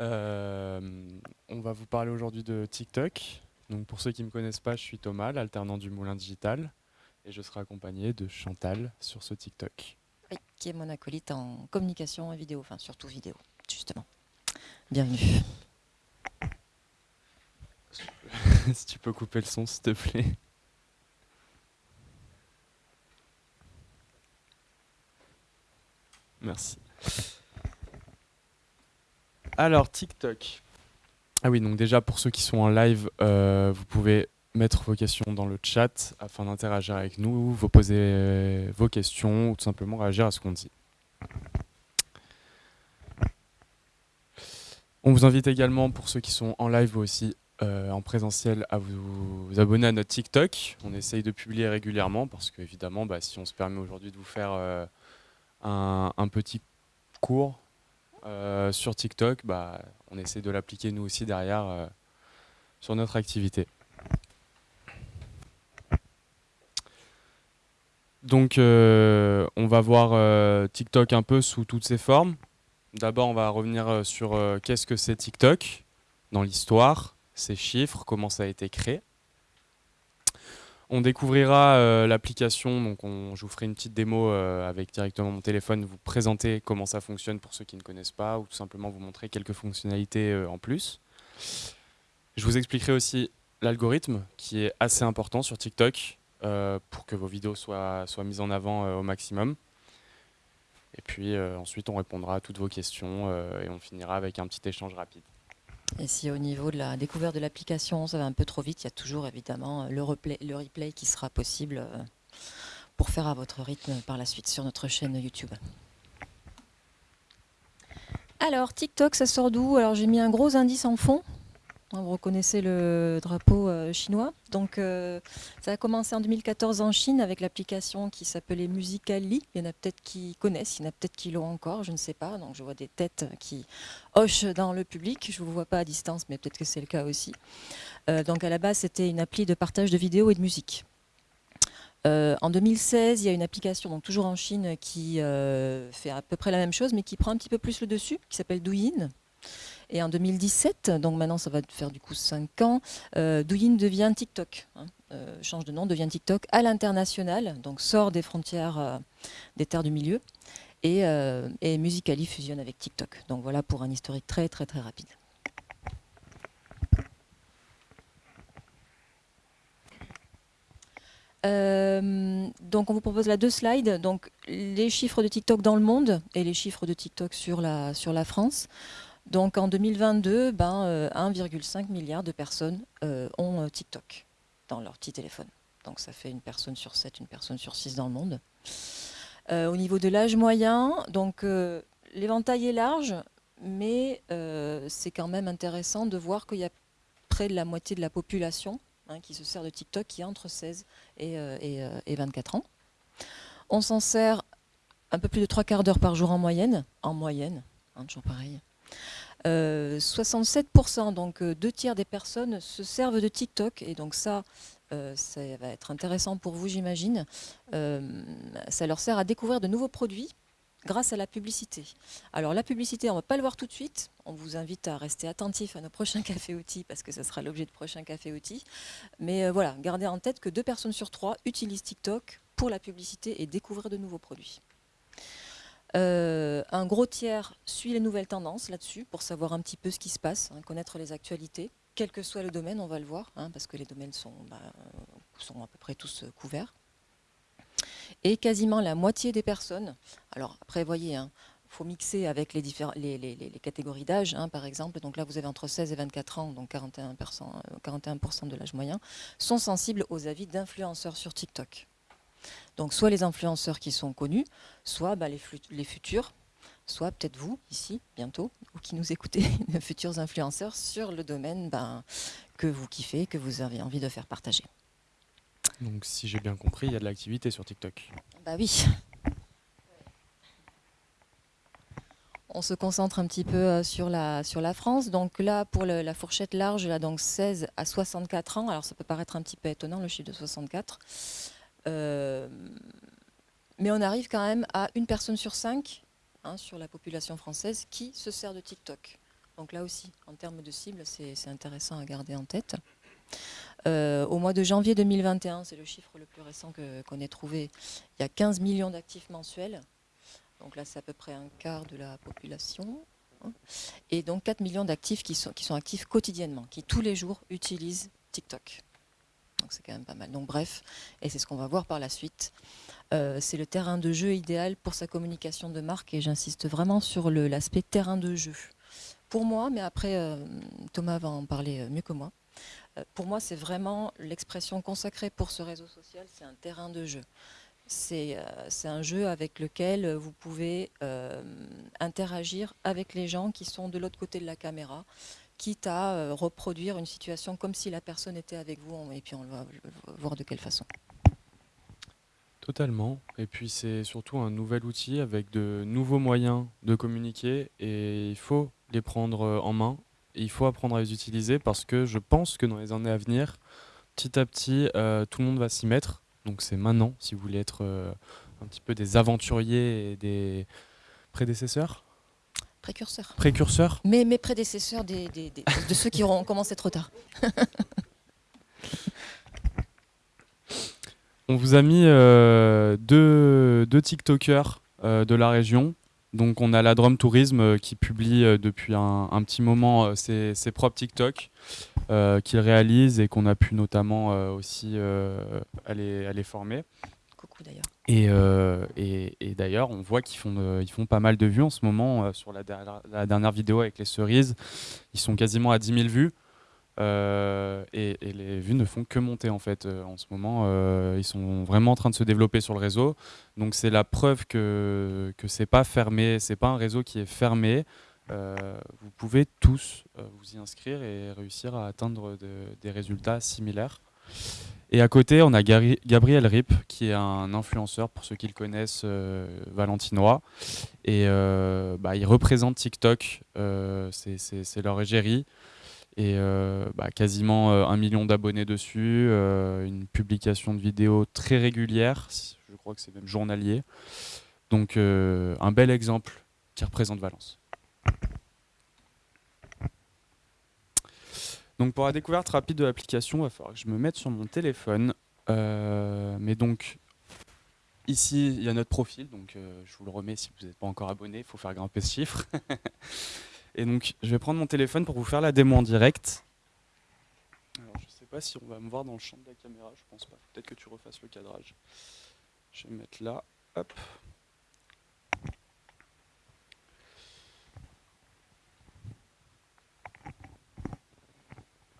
Euh, on va vous parler aujourd'hui de TikTok. Donc pour ceux qui ne me connaissent pas, je suis Thomas, l'alternant du Moulin Digital, et je serai accompagné de Chantal sur ce TikTok. Oui, qui est mon acolyte en communication et vidéo, enfin surtout vidéo, justement. Bienvenue. si tu peux couper le son, s'il te plaît. Merci. Alors, TikTok. Ah oui, donc déjà pour ceux qui sont en live, euh, vous pouvez mettre vos questions dans le chat afin d'interagir avec nous, vous poser euh, vos questions ou tout simplement réagir à ce qu'on dit. On vous invite également, pour ceux qui sont en live aussi euh, en présentiel, à vous, abonner à notre TikTok. On essaye de publier régulièrement parce qu'évidemment, bah, si on se permet aujourd'hui de vous faire un, petit cours sur TikTok, bah, on essaie de l'appliquer nous aussi derrière euh, sur notre activité. Donc euh, on va voir TikTok un peu sous toutes ses formes. D'abord on va revenir sur qu'est-ce que c'est TikTok dans l'histoire, ses chiffres, comment ça a été créé. On découvrira euh, l'application, donc je vous ferai une petite démo euh, avec directement mon téléphone, vous présenter comment ça fonctionne pour ceux qui ne connaissent pas, ou tout simplement vous montrer quelques fonctionnalités euh, en plus. Je vous expliquerai aussi l'algorithme qui est assez important sur TikTok pour que vos vidéos soient, soient mises en avant au maximum. Et puis ensuite on répondra à toutes vos questions et on finira avec un petit échange rapide. Et si au niveau de la découverte de l'application, ça va un peu trop vite, il y a toujours évidemment le replay, le replay qui sera possible euh, pour faire à votre rythme par la suite sur notre chaîne YouTube. Alors, TikTok, ça sort d'où? Alors, j'ai mis un gros indice en fond vous reconnaissez le drapeau euh, chinois. Donc, euh, ça a commencé en 2014 en Chine avec l'application qui s'appelait Musically. Il y en a peut-être qui connaissent, il y en a peut-être qui l'ont encore, je ne sais pas. Donc, je vois des têtes qui hochent dans le public. Je ne vous vois pas à distance, mais peut-être que c'est le cas aussi. Euh, donc, à la base, c'était une appli de partage de vidéos et de musique. en 2016, il y a une application, donc toujours en Chine, qui fait à peu près la même chose, mais qui prend un petit peu plus le dessus, qui s'appelle Douyin. Et en 2017, donc maintenant ça va faire du coup 5 ans, euh, Douyin devient TikTok, hein, euh, change de nom, devient TikTok à l'international, donc sort des frontières euh, des terres du milieu, et, Musicali fusionne avec TikTok. Donc voilà pour un historique très très très rapide. donc on vous propose là deux slides, donc les chiffres de TikTok dans le monde et les chiffres de TikTok sur la, sur la France. Donc en 2022, ben, 1,5 euh, milliard de personnes euh, ont euh, TikTok dans leur petit téléphone. Donc ça fait une personne sur 7, une personne sur 6 dans le monde. au niveau de l'âge moyen, donc l'éventail est large, mais c'est quand même intéressant de voir qu'il y a près de la moitié de la population hein, qui se sert de TikTok qui est entre 16 et, 24 ans. On s'en sert un peu plus de trois quarts d'heure par jour en moyenne, en moyenne, hein, toujours pareil. 67%, euh, donc euh, deux tiers des personnes se servent de TikTok. Et donc ça, euh, ça va être intéressant pour vous, j'imagine. ça leur sert à découvrir de nouveaux produits grâce à la publicité. Alors la publicité, on ne va pas le voir tout de suite. On vous invite à rester attentif à nos prochains cafés outils parce que ce sera l'objet de prochains cafés outils. Mais voilà, gardez en tête que deux personnes sur trois utilisent TikTok pour la publicité et découvrir de nouveaux produits. Euh, un gros tiers suit les nouvelles tendances là-dessus pour savoir un petit peu ce qui se passe, hein, connaître les actualités. Quel que soit le domaine, on va le voir, hein, parce que les domaines sont, bah, à peu près tous euh, couverts. Et quasiment la moitié des personnes, alors après, voyez, hein, faut mixer avec les, les, catégories d'âge, par exemple. Donc là, vous avez entre 16 et 24 ans, donc 41%, 41 euh, de l'âge moyen, sont sensibles aux avis d'influenceurs sur TikTok. Donc soit les influenceurs qui sont connus, soit bah, les, futurs, soit peut-être vous, ici, bientôt, ou qui nous écoutez, les futurs influenceurs sur le domaine ben, que vous kiffez, que vous avez envie de faire partager. Donc si j'ai bien compris, il y a de l'activité sur TikTok. Bah oui. On se concentre un petit peu euh, sur la, sur la France. Donc là, pour la fourchette large, là, donc 16 à 64 ans. Alors ça peut paraître un petit peu étonnant, le chiffre de 64. Euh, mais on arrive quand même à une personne sur cinq hein, sur la population française qui se sert de TikTok. Donc là aussi, en termes de cible, c'est intéressant à garder en tête. Euh, au mois de janvier 2021, c'est le chiffre le plus récent qu'on ait trouvé, il y a 15 millions d'actifs mensuels. Donc là, c'est à peu près un quart de la population. Hein. Et donc 4 millions d'actifs qui sont, qui sont actifs quotidiennement, qui tous les jours utilisent TikTok. Donc c'est quand même pas mal. Donc bref, et c'est ce qu'on va voir par la suite. Euh, c'est le terrain de jeu idéal pour sa communication de marque et j'insiste vraiment sur l'aspect terrain de jeu. Pour moi, mais après euh, Thomas va en parler mieux que moi, euh, pour moi, c'est vraiment l'expression consacrée pour ce réseau social, c'est un terrain de jeu. C'est euh, un jeu avec lequel vous pouvez euh, interagir avec les gens qui sont de l'autre côté de la caméra, quitte à reproduire une situation comme si la personne était avec vous, et puis on va voir de quelle façon. Totalement. Et puis c'est surtout un nouvel outil avec de nouveaux moyens de communiquer et il faut les prendre en main il faut apprendre à les utiliser parce que je pense que dans les années à venir, petit à petit, euh, tout le monde va s'y mettre. Donc c'est maintenant, si vous voulez être euh, un petit peu des aventuriers et des prédécesseurs. Précurseurs. Précurseurs. Mais mes prédécesseurs des, de ceux qui auront commencé trop tard. On vous a mis euh, deux, deux TikTokers de la région donc on a la Drum Tourisme euh, qui publie euh, depuis un, petit moment euh, ses, propres TikTok qu'il réalise et qu'on a pu notamment aussi aller, aller, former. Coucou d'ailleurs. Et, et, d'ailleurs, on voit qu'ils font, ils font pas mal de vues en ce moment. sur la, dernière vidéo avec les cerises, ils sont quasiment à 10 000 vues. Euh, et, les vues ne font que monter en fait euh, en ce moment. Euh, ils sont vraiment en train de se développer sur le réseau. Donc c'est la preuve que que c'est pas fermé, c'est pas un réseau qui est fermé. vous pouvez tous vous y inscrire et réussir à atteindre des résultats similaires. Et à côté, on a Gabriel Rip, qui est un influenceur, pour ceux qui le connaissent, valentinois. Et bah, il représente TikTok, c'est leur égérie et euh, bah, quasiment euh, un million d'abonnés dessus, euh, une publication de vidéos très régulière, je crois que c'est même journalier. Donc un bel exemple qui représente Valence. Donc pour la découverte rapide de l'application, il va falloir que je me mette sur mon téléphone. mais donc ici, il y a notre profil, donc je vous le remets si vous n'êtes pas encore abonné, il faut faire grimper ce chiffre. Et donc, je vais prendre mon téléphone pour vous faire la démo en direct. Alors, je sais pas si on va me voir dans le champ de la caméra, je pense pas. Peut-être que tu refasses le cadrage. Je vais me mettre là. Hop.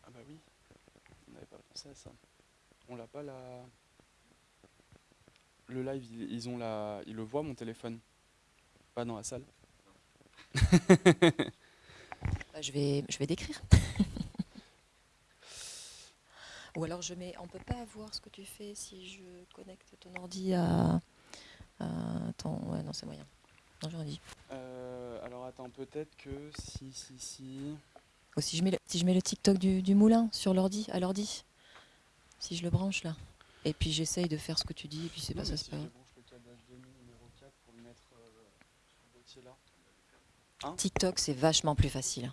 Ah bah oui, on ça. On l'a pas la... Le live, ils, ont la... ils le voient mon téléphone. Pas dans la salle. Bah, je, vais, je vais décrire. Ou alors je mets, on peut pas voir ce que tu fais si je connecte ton ordi à, ton, ouais non c'est moyen. Non j'aurais dit. Euh, alors attends peut-être que si si si. Ou si je mets le, si je mets le TikTok du, moulin sur l'ordi, à l'ordi, si je le branche là, et puis j'essaye de faire ce que tu dis et puis c'est pas ça c'est pas. TikTok c'est vachement plus facile.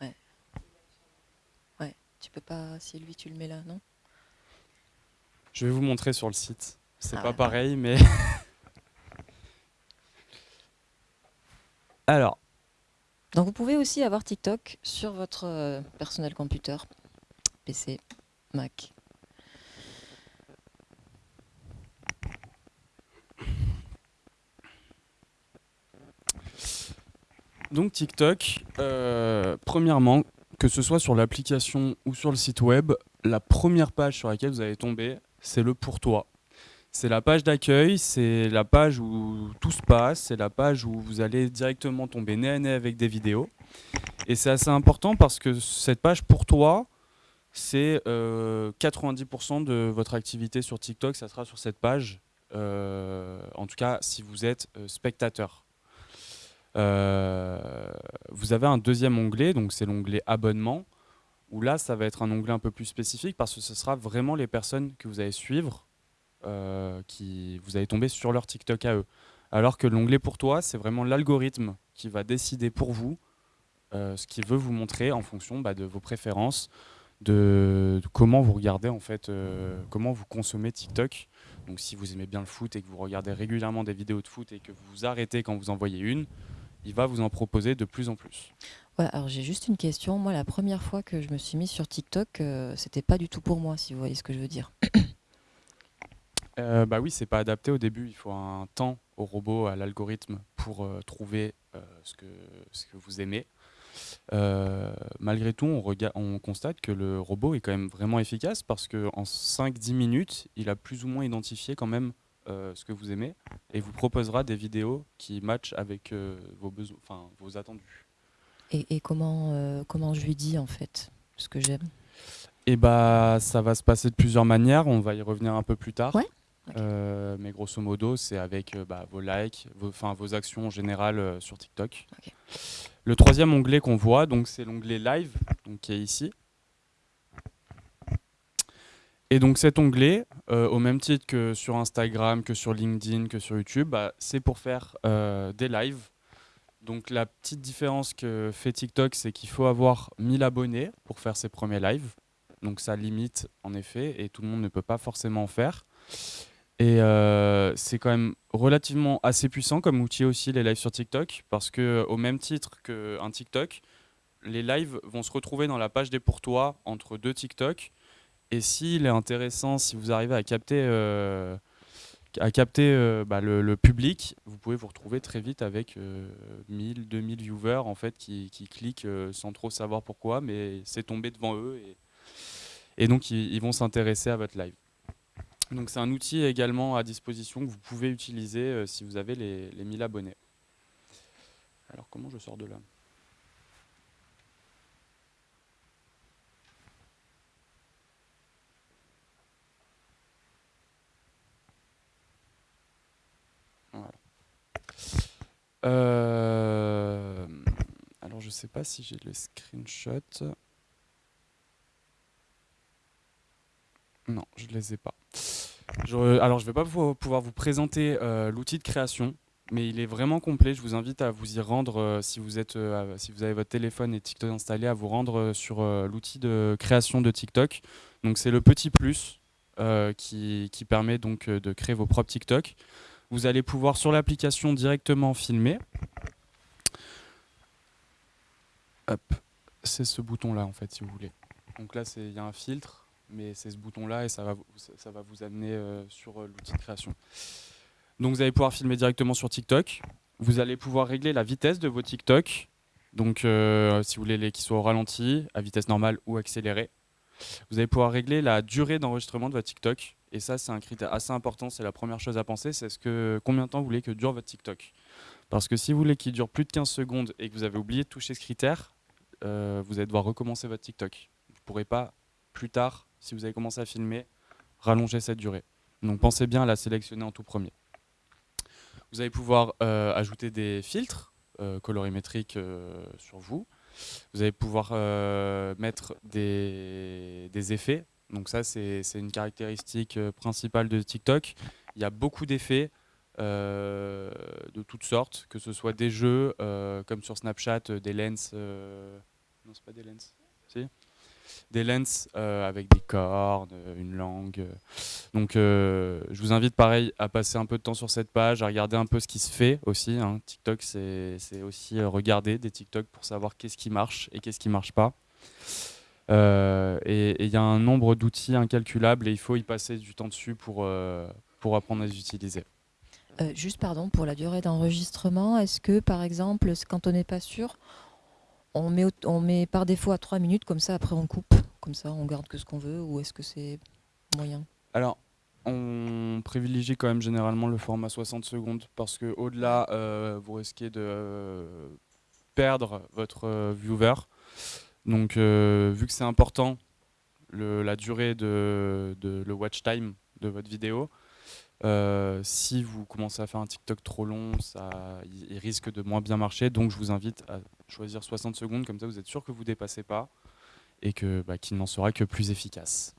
ouais. Ouais, tu peux pas, si lui tu le mets là, non? Je vais vous montrer sur le site. C'est ah pas pareil, mais... Alors. Donc vous pouvez aussi avoir TikTok sur votre euh, personnel computer, PC, Mac. Donc TikTok, euh, premièrement, que ce soit sur l'application ou sur le site web, la première page sur laquelle vous allez tomber, c'est le pour toi. C'est la page d'accueil, c'est la page où tout se passe, c'est la page où vous allez directement tomber nez à nez avec des vidéos. Et c'est assez important parce que cette page pour toi, c'est 90% euh, de votre activité sur TikTok, ça sera sur cette page. Euh, en tout cas, si vous êtes spectateur. Euh, vous avez un deuxième onglet, donc c'est l'onglet abonnement, où là, ça va être un onglet un peu plus spécifique parce que ce sera vraiment les personnes que vous allez suivre, qui vous allez tomber sur leur TikTok à eux. Alors que l'onglet pour toi, c'est vraiment l'algorithme qui va décider pour vous euh, ce qu'il veut vous montrer en fonction bah, de vos préférences, de, comment vous regardez en fait, euh, comment vous consommez TikTok. Donc si vous aimez bien le foot et que vous regardez régulièrement des vidéos de foot et que vous vous arrêtez quand vous en voyez une, il va vous en proposer de plus en plus. Alors j'ai juste une question. Moi, la première fois que je me suis mise sur TikTok, euh, c'était pas du tout pour moi, si vous voyez ce que je veux dire. Euh, bah oui, c'est pas adapté au début. Il faut un temps au robot, à l'algorithme pour euh, trouver euh, ce, que, ce que vous aimez. Euh, malgré tout, on, rega- on constate que le robot est quand même vraiment efficace parce qu'en 5-10 minutes, il a plus ou moins identifié quand même ce que vous aimez et vous proposera des vidéos qui matchent avec vos, besoins, enfin, vos attendus. Et, et comment, comment je lui dis en fait ce que j'aime? Et bah, ça va se passer de plusieurs manières. On va y revenir un peu plus tard. Ouais, Euh, mais grosso modo, c'est avec euh, bah, vos likes, vos, vos actions en général euh, sur TikTok. Ok. Le troisième onglet qu'on voit, donc c'est l'onglet Live, donc qui est ici. Et donc cet onglet, euh, au même titre que sur Instagram, que sur LinkedIn, que sur YouTube, bah, c'est pour faire euh, des lives. Donc la petite différence que fait TikTok, c'est qu'il faut avoir 1000 abonnés pour faire ses premiers lives. Donc ça limite en effet, et tout le monde ne peut pas forcément en faire. Et euh, c'est quand même relativement assez puissant comme outil aussi les lives sur TikTok, parce que au même titre qu'un TikTok, les lives vont se retrouver dans la page des pour toi entre deux TikTok. Et s'il est intéressant, si vous arrivez à capter, euh, à capter euh, bah, le, public, vous pouvez vous retrouver très vite avec euh, 1000, 2000 viewers en fait qui, cliquent sans trop savoir pourquoi, mais c'est tombé devant eux et, donc ils vont s'intéresser à votre live. Donc c'est un outil également à disposition que vous pouvez utiliser euh, si vous avez les, les 1000 abonnés. Alors comment je sors de là? Voilà. Euh, alors je sais pas si j'ai le screenshot. Non, je les ai pas. Je- alors, je ne vais pas pouvoir vous présenter euh, l'outil de création, mais il est vraiment complet. Je vous invite à vous y rendre euh, si, vous êtes, euh, si vous avez votre téléphone et TikTok installé, à vous rendre euh, sur euh, l'outil de création de TikTok. Donc, c'est le petit plus euh, qui, qui permet donc euh, de créer vos propres TikTok. Vous allez pouvoir sur l'application directement filmer. Hop, c'est ce bouton-là en fait, si vous voulez. Donc là, il y a un filtre mais c'est ce bouton-là et ça va, ça, va vous amener euh, sur euh, l'outil de création. Donc vous allez pouvoir filmer directement sur TikTok. Vous allez pouvoir régler la vitesse de vos TikTok. Donc euh, si vous voulez les qui soient au ralenti, à vitesse normale ou accélérée. Vous allez pouvoir régler la durée d'enregistrement de votre TikTok. Et ça, c'est un critère assez important. C'est la première chose à penser. C'est ce que combien de temps vous voulez que dure votre TikTok. Parce que si vous voulez qu'il dure plus de 15 secondes et que vous avez oublié de toucher ce critère, vous allez devoir recommencer votre TikTok. Vous ne pourrez pas plus tard, si vous avez commencé à filmer, rallonger cette durée. Donc pensez bien à la sélectionner en tout premier. Vous allez pouvoir euh, ajouter des filtres euh, colorimétriques euh, sur vous. Vous allez pouvoir mettre des, effets. Donc ça, c'est une caractéristique principale de TikTok. Il y a beaucoup d'effets de toutes sortes, que ce soit des jeux, comme sur Snapchat, des lens... Non, c'est pas des lens. Des lens euh, avec des cornes, euh, une langue. Donc euh, je vous invite pareil à passer un peu de temps sur cette page, à regarder un peu ce qui se fait aussi. hein. TikTok, c'est aussi regarder des TikTok pour savoir qu'est-ce qui marche et qu'est-ce qui marche pas. Et il y a un nombre d'outils incalculable et il faut y passer du temps dessus pour, pour apprendre à les utiliser. Juste pardon pour la durée d'enregistrement. Est-ce que par exemple, quand on n'est pas sûr, on met, au- par défaut à 3 minutes, comme ça après on coupe, comme ça on garde que ce qu'on veut, ou est-ce que c'est moyen? Alors, on privilégie quand même généralement le format 60 secondes parce que au-delà, euh, vous risquez de euh, perdre votre euh, viewer. Donc, vu que c'est important, la durée de, le watch time de votre vidéo, si vous commencez à faire un TikTok trop long, ça, il risque de moins bien marcher. Donc, je vous invite à choisir 60 secondes, comme ça vous êtes sûr que vous dépassez pas et que bah, qu'il n'en sera que plus efficace.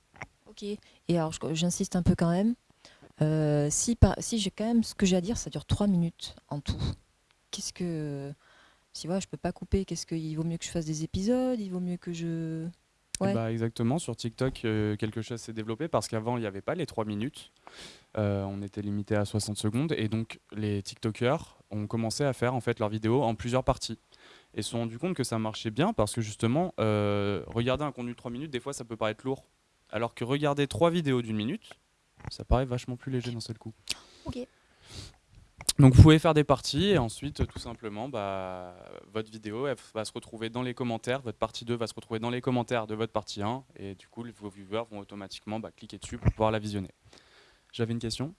Ok. Et alors j'insiste un peu quand même. Euh, si si j'ai quand même ce que j'ai à dire, ça dure trois minutes en tout. Qu'est-ce que. Si voilà, je peux pas couper, qu'est-ce qu'il vaut mieux que je fasse des épisodes Il vaut mieux que je. Ouais. Bah exactement, sur TikTok, euh, quelque chose s'est développé parce qu'avant, il n'y avait pas les 3 minutes. Euh, on était limité à 60 secondes et donc les TikTokers ont commencé à faire en fait leurs vidéos en plusieurs parties et se sont rendus compte que ça marchait bien parce que justement, euh, regarder un contenu de 3 minutes, des fois ça peut paraître lourd. Alors que regarder 3 vidéos d'une minute, ça paraît vachement plus léger d'un seul coup. Ok. Donc vous pouvez faire des parties et ensuite tout simplement bah, votre vidéo va se retrouver dans les commentaires, votre partie 2 va se retrouver dans les commentaires de votre partie 1 et du coup vos viewers vont automatiquement bah, cliquer dessus pour pouvoir la visionner. J'avais une question?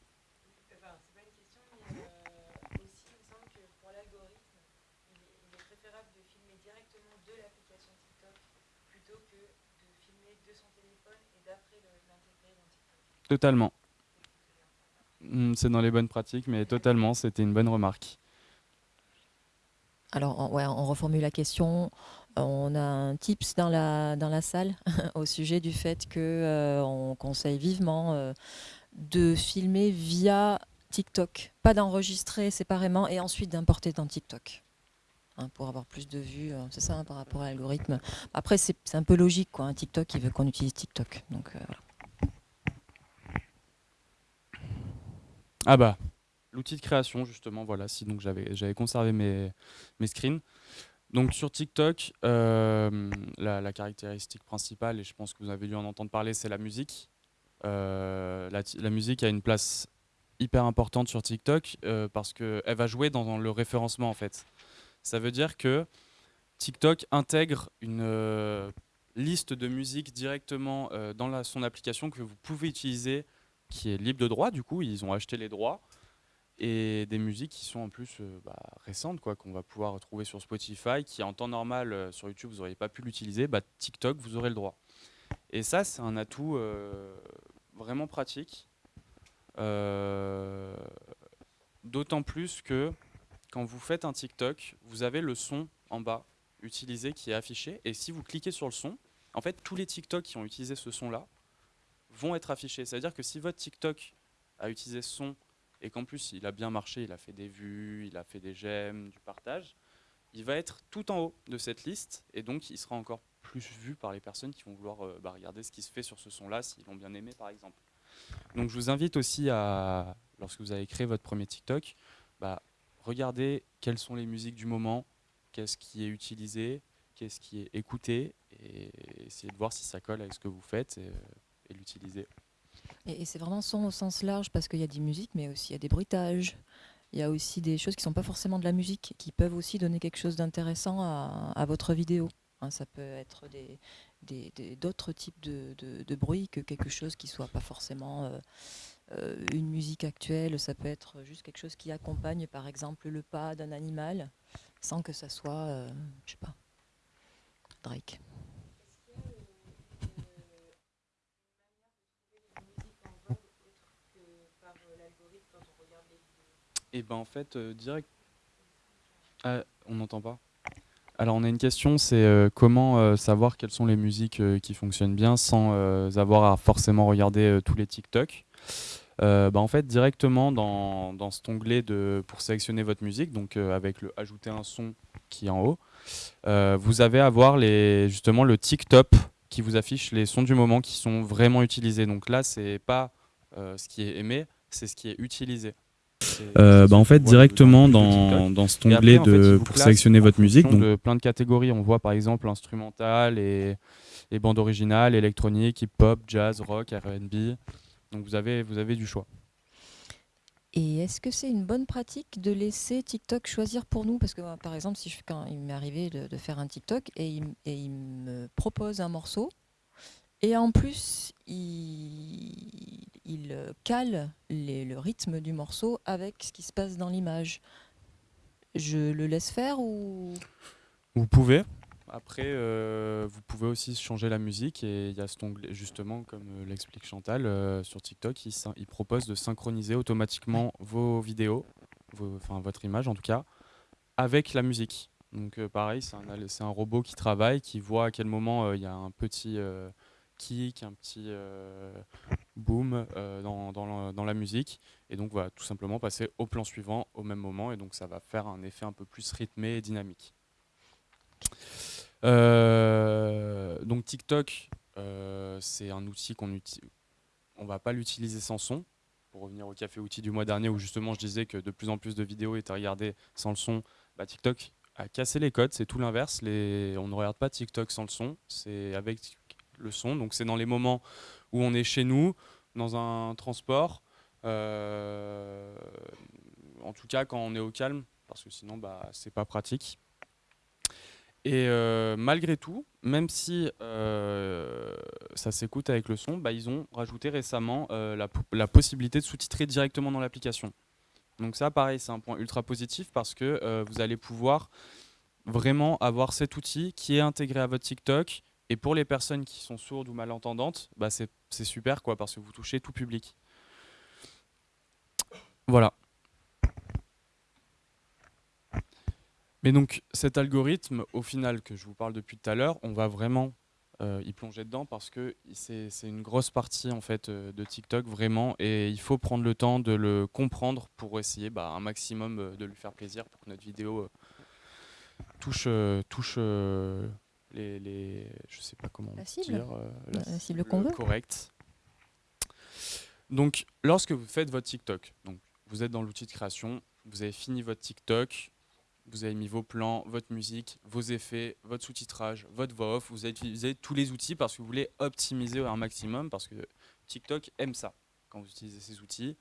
Totalement. Hmm, c'est dans les bonnes pratiques, mais totalement, c'était une bonne remarque. Alors, on, reformule la question. On a un tips dans la, dans la salle au sujet du fait qu'on euh, conseille vivement euh, de filmer via TikTok, pas d'enregistrer séparément et ensuite d'importer dans TikTok. Hein, pour avoir plus de vues, euh, c'est ça hein, par rapport à l'algorithme. Après, c'est un peu logique, quoi. Un TikTok, il veut qu'on utilise TikTok. Donc, voilà. Ah bah, l'outil de création, justement, voilà, si donc j'avais conservé mes, mes screens. Donc sur TikTok, euh, la, caractéristique principale, et je pense que vous avez dû en entendre parler, c'est la musique. Euh, la, musique a une place hyper importante sur TikTok euh, parce qu'elle va jouer dans le référencement en fait. Ça veut dire que TikTok intègre une liste de musique directement dans la, son application que vous pouvez utiliser qui est libre de droit, du coup, ils ont acheté les droits, et des musiques qui sont en plus euh, bah, récentes, quoi, qu'on va pouvoir retrouver sur Spotify, qui en temps normal euh, sur YouTube vous n'auriez pas pu l'utiliser, bah, TikTok vous aurez le droit. Et ça, c'est un atout euh, vraiment pratique, d'autant plus que quand vous faites un TikTok, vous avez le son en bas utilisé qui est affiché, et si vous cliquez sur le son, en fait, tous les TikTok qui ont utilisé ce son-là vont être affichés. C'est-à-dire que si votre TikTok a utilisé son et qu'en plus il a bien marché, il a fait des vues, il a fait des j'aime, du partage, il va être tout en haut de cette liste et donc il sera encore plus vu par les personnes qui vont vouloir euh, bah, regarder ce qui se fait sur ce son-là, s'ils l'ont bien aimé par exemple. Donc je vous invite aussi à, lorsque vous avez créé votre premier TikTok, bah, regardez quelles sont les musiques du moment, qu'est-ce qui est utilisé, qu'est-ce qui est écouté, et essayez de voir si ça colle avec ce que vous faites. Et, et l'utiliser. Et, c'est vraiment son au sens large parce qu'il y a des musiques, mais aussi il y a des bruitages. Il y a aussi des choses qui ne sont pas forcément de la musique, qui peuvent aussi donner quelque chose d'intéressant à, votre vidéo. Hein, ça peut être d'autres types de, de, bruit que quelque chose qui soit pas forcément euh, euh, une musique actuelle. Ça peut être juste quelque chose qui accompagne, par exemple, le pas d'un animal, sans que ça soit, euh, je sais pas, Drake. Et ben en fait, euh, direct. Ah, on n'entend pas. Alors on a une question, c'est euh, comment euh, savoir quelles sont les musiques qui fonctionnent bien sans avoir à forcément regarder tous les TikTok? Bah, en fait, directement dans, dans, cet onglet de, pour sélectionner votre musique, donc avec le ajouter un son qui est en haut, vous avez à voir les, justement le TikTok qui vous affiche les sons du moment qui sont vraiment utilisés. Donc là, c'est pas ce qui est aimé, c'est ce qui est utilisé. Euh, bah en fait directement dans, dans cet onglet de, pour sélectionner votre musique. Donc de plein de catégories, on voit par exemple instrumental et, et bande originale, électronique, hip-hop, jazz, rock, R&B. Donc vous avez, vous avez du choix. Et est-ce que c'est une bonne pratique de laisser TikTok choisir pour nous? Parce que par exemple, si je, quand il m'est arrivé de, de, faire un TikTok et il, et il me propose un morceau, et en plus, il, il cale le rythme du morceau avec ce qui se passe dans l'image. Je le laisse faire ou? Vous pouvez. Après, euh, vous pouvez aussi changer la musique et il y a cet onglet, justement, comme euh, l'explique Chantal, euh, sur TikTok, il, il, propose de synchroniser automatiquement vos vidéos, enfin votre image en tout cas, avec la musique. Donc pareil, c'est un, un, robot qui travaille, qui voit à quel moment il y a un petit kick, un petit, boum, dans, dans, la, musique. Et donc, va tout simplement passer au plan suivant au même moment. Et donc, ça va faire un effet un peu plus rythmé et dynamique. donc, TikTok, c'est un outil qu'on utilise. On va pas l'utiliser sans son. Pour revenir au café outil du mois dernier, où justement je disais que de plus en plus de vidéos étaient regardées sans le son, bah, TikTok a cassé les codes, c'est tout l'inverse. On ne regarde pas TikTok sans le son, c'est avec le son. Donc c'est dans les moments où on est chez nous, dans un transport, euh, en tout cas quand on est au calme, parce que sinon bah, c'est pas pratique. Et euh, malgré tout, même si euh, ça s'écoute avec le son, bah, ils ont rajouté récemment la, la, possibilité de sous-titrer directement dans l'application. Donc ça, pareil, c'est un point ultra positif parce que vous allez pouvoir vraiment avoir cet outil qui est intégré à votre TikTok, et pour les personnes qui sont sourdes ou malentendantes, bah c'est super quoi, parce que vous touchez tout public. Voilà. Mais donc cet algorithme, au final, que je vous parle depuis tout à l'heure, on va vraiment euh, y plonger dedans parce que c'est une grosse partie en fait euh, de TikTok vraiment et il faut prendre le temps de le comprendre pour essayer bah, un maximum euh, de lui faire plaisir pour que notre vidéo touche, touche les, les, je sais pas comment la cible, dire, euh, la, cible qu'on veut. Correct. Donc, lorsque vous faites votre TikTok, donc vous êtes dans l'outil de création, vous avez fini votre TikTok, vous avez mis vos plans, votre musique, vos effets, votre sous-titrage, votre voix off, vous avez utilisé tous les outils parce que vous voulez optimiser un maximum parce que TikTok aime ça quand vous utilisez ces outils.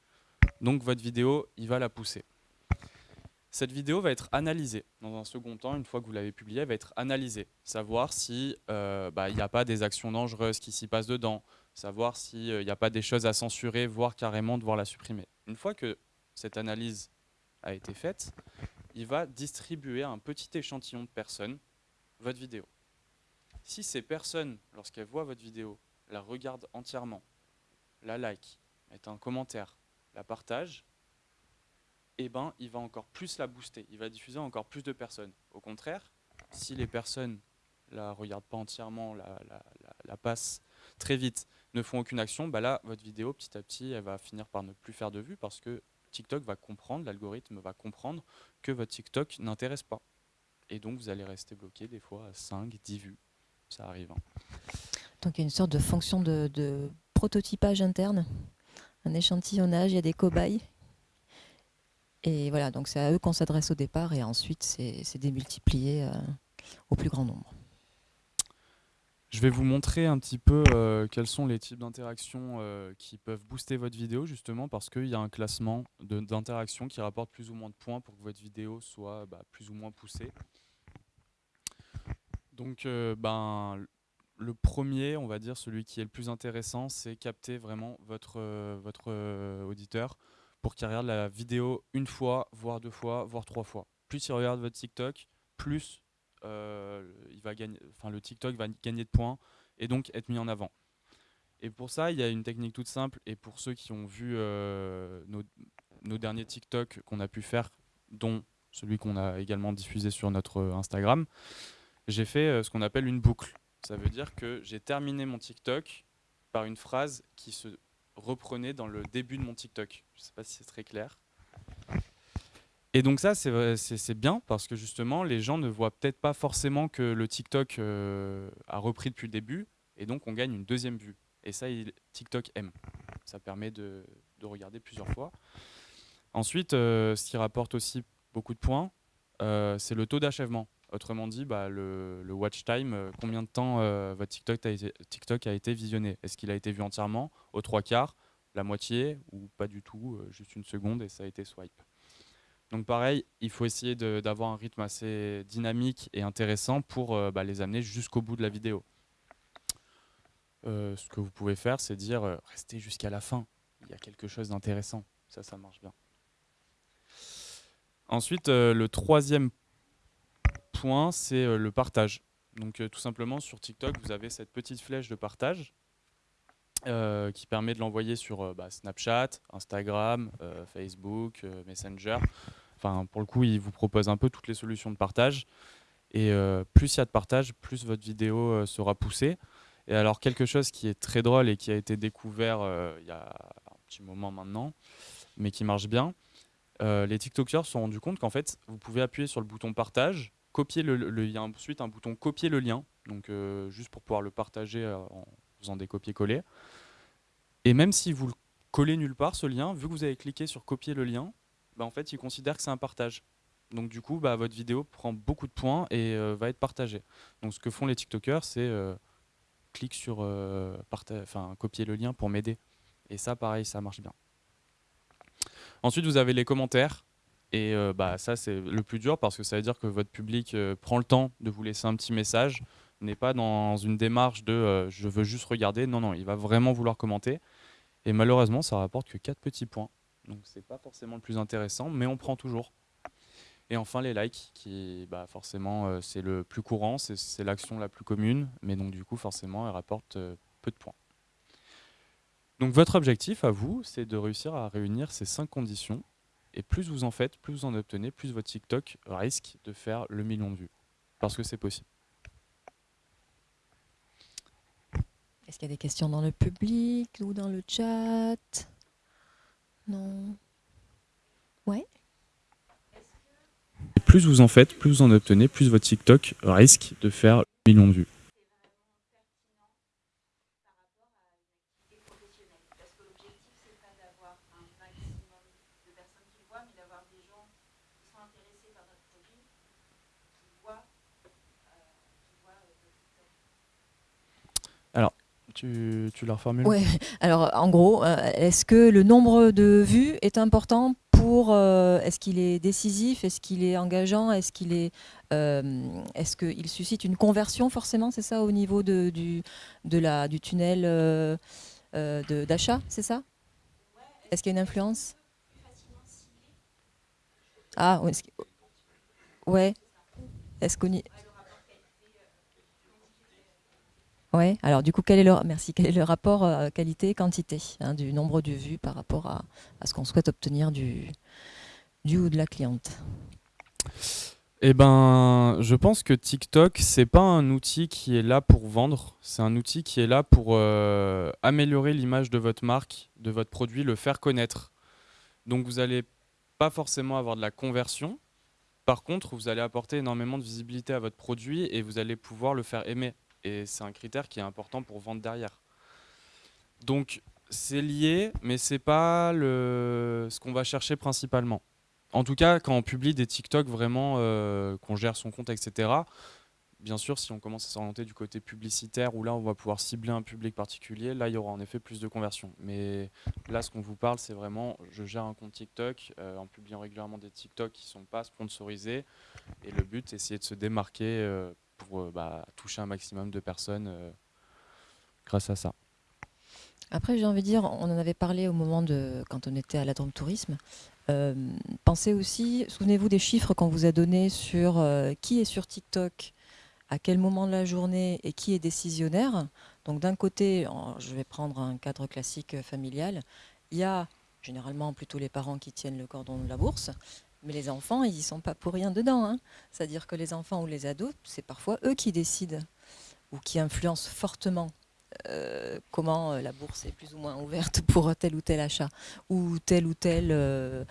Donc votre vidéo, il va la pousser. Cette vidéo va être analysée dans un second temps, une fois que vous l'avez publiée, elle va être analysée. Savoir s'il euh, bah, n'y a pas des actions dangereuses qui s'y passent dedans, savoir s'il n'y a pas des choses à censurer, voire carrément devoir la supprimer. Une fois que cette analyse a été faite, il va distribuer à un petit échantillon de personnes votre vidéo. Si ces personnes, lorsqu'elles voient votre vidéo, la regardent entièrement, la like, mettent un commentaire, la partagent, eh ben, il va encore plus la booster, il va diffuser encore plus de personnes. Au contraire, si les personnes la regardent pas entièrement, la, la, passent très vite, ne font aucune action, bah là, votre vidéo, petit à petit, elle va finir par ne plus faire de vues parce que TikTok va comprendre, l'algorithme va comprendre que votre TikTok n'intéresse pas. Et donc, vous allez rester bloqué des fois à 5, 10 vues. Ça arrive. Hein. Donc, il y a une sorte de fonction de, de prototypage interne, un échantillonnage, il y a des cobayes et voilà, donc c'est à eux qu'on s'adresse au départ et ensuite c'est démultiplié euh, au plus grand nombre. Je vais vous montrer un petit peu euh, quels sont les types d'interactions euh, qui peuvent booster votre vidéo justement parce qu'il y a un classement d'interactions qui rapporte plus ou moins de points pour que votre vidéo soit bah, plus ou moins poussée. Donc ben, le premier, on va dire celui qui est le plus intéressant, c'est capter vraiment votre, votre auditeur pour qu'il regarde la vidéo une fois, voire deux fois, voire trois fois. Plus il regarde votre TikTok, plus euh, le TikTok va gagner de points et donc être mis en avant. Et pour ça, il y a une technique toute simple. Et pour ceux qui ont vu euh, nos, derniers TikTok qu'on a pu faire, dont celui qu'on a également diffusé sur notre Instagram, j'ai fait euh, ce qu'on appelle une boucle. Ça veut dire que j'ai terminé mon TikTok par une phrase qui se reprenez dans le début de mon TikTok. Je ne sais pas si c'est très clair. Et donc ça, c'est bien parce que justement, les gens ne voient peut-être pas forcément que le TikTok euh, a repris depuis le début, et donc on gagne une deuxième vue. Et ça, TikTok aime. Ça permet de, regarder plusieurs fois. Ensuite, euh, ce qui rapporte aussi beaucoup de points, euh, c'est le taux d'achèvement. Autrement dit, bah, le, watch time, euh, combien de temps euh, votre TikTok a, été, visionné? Est-ce qu'il a été vu entièrement, aux trois quarts, la moitié ou pas du tout, euh, juste une seconde et ça a été swipe? Donc pareil, il faut essayer d'avoir un rythme assez dynamique et intéressant pour bah, les amener jusqu'au bout de la vidéo. ce que vous pouvez faire, c'est dire restez jusqu'à la fin. Il y a quelque chose d'intéressant. Ça, ça marche bien. Ensuite, le troisième c'est euh, le partage. Donc euh, tout simplement sur TikTok, vous avez cette petite flèche de partage euh, qui permet de l'envoyer sur bah, Snapchat, Instagram, Facebook, Messenger. Enfin, pour le coup, il vous propose un peu toutes les solutions de partage. Et plus il y a de partage, plus votre vidéo sera poussée. Et alors quelque chose qui est très drôle et qui a été découvert il y a un petit moment maintenant, mais qui marche bien, les TikTokers se sont rendus compte qu'en fait, vous pouvez appuyer sur le bouton partage, copier le, il y a ensuite un bouton copier le lien, donc euh, juste pour pouvoir le partager euh, en faisant des copier-coller. Et même si vous le collez nulle part, ce lien, vu que vous avez cliqué sur copier le lien, bah, en fait, il considère que c'est un partage. Donc du coup, bah, votre vidéo prend beaucoup de points et euh, va être partagée. Donc ce que font les TikTokers, c'est sur copier le lien pour m'aider. Et ça, pareil, ça marche bien. Ensuite, vous avez les commentaires. Et euh, bah, ça, c'est le plus dur parce que ça veut dire que votre public euh, prend le temps de vous laisser un petit message, n'est pas dans une démarche de euh, je veux juste regarder. Non, non, il va vraiment vouloir commenter. Et malheureusement, ça rapporte que 4 petits points. Donc, c'est pas forcément le plus intéressant, mais on prend toujours. Et enfin, les likes, qui bah, forcément, c'est le plus courant, c'est- l'action la plus commune, mais donc du coup, forcément, elle rapporte peu de points. Donc, votre objectif à vous, c'est de réussir à réunir ces cinq conditions. Et plus vous en faites, plus vous en obtenez, plus votre TikTok risque de faire le million de vues. Parce que c'est possible. Est-ce qu'il y a des questions dans le public ou dans le chat? Non. Ouais. Et plus vous en faites, plus vous en obtenez, plus votre TikTok risque de faire le million de vues. Tu, tu la reformules Ouais. Alors, en gros, euh, est-ce que le nombre de vues est important pour euh, Est-ce qu'il est décisif Est-ce qu'il est engageant Est-ce qu'il est euh, Est-ce suscite une conversion forcément C'est ça au niveau de, du de la du tunnel d'achat C'est ça? Est-ce qu'il y a une influence? Ah, ouais. Est-ce qu'on y... Ouais. Alors du coup, quel est le merci Quel est le rapport euh, qualité-quantité hein, du nombre de vues par rapport à, ce qu'on souhaite obtenir du du ou de la cliente? Eh ben, je pense que TikTok, c'est pas un outil qui est là pour vendre, c'est un outil qui est là pour euh, améliorer l'image de votre marque, de votre produit, le faire connaître. Donc vous allez pas forcément avoir de la conversion. Par contre, vous allez apporter énormément de visibilité à votre produit et vous allez pouvoir le faire aimer. Et c'est un critère qui est important pour vendre derrière. Donc c'est lié, mais c'est pas le... ce qu'on va chercher principalement. En tout cas, quand on publie des TikTok vraiment, euh, qu'on gère son compte, etc. Bien sûr, si on commence à s'orienter du côté publicitaire, où là on va pouvoir cibler un public particulier, là il y aura en effet plus de conversion. Mais là, ce qu'on vous parle, c'est vraiment, je gère un compte TikTok euh, en publiant régulièrement des TikTok qui ne sont pas sponsorisés. Et le but, c'est essayer de se démarquer euh, pour euh, bah, toucher un maximum de personnes euh, grâce à ça. Après, j'ai envie de dire, on en avait parlé au moment de quand on était à la Drôme Tourisme. Euh, pensez aussi, souvenez-vous des chiffres qu'on vous a donnés sur qui est sur TikTok, à quel moment de la journée et qui est décisionnaire. Donc d'un côté, je vais prendre un cadre classique familial, il y a généralement plutôt les parents qui tiennent le cordon de la bourse, mais les enfants, ils y sont pas pour rien dedans. hein. C'est-à-dire que les enfants ou les ados, c'est parfois eux qui décident ou qui influencent fortement euh, comment euh, la bourse est plus ou moins ouverte pour tel ou tel achat ou telle ou telle euh,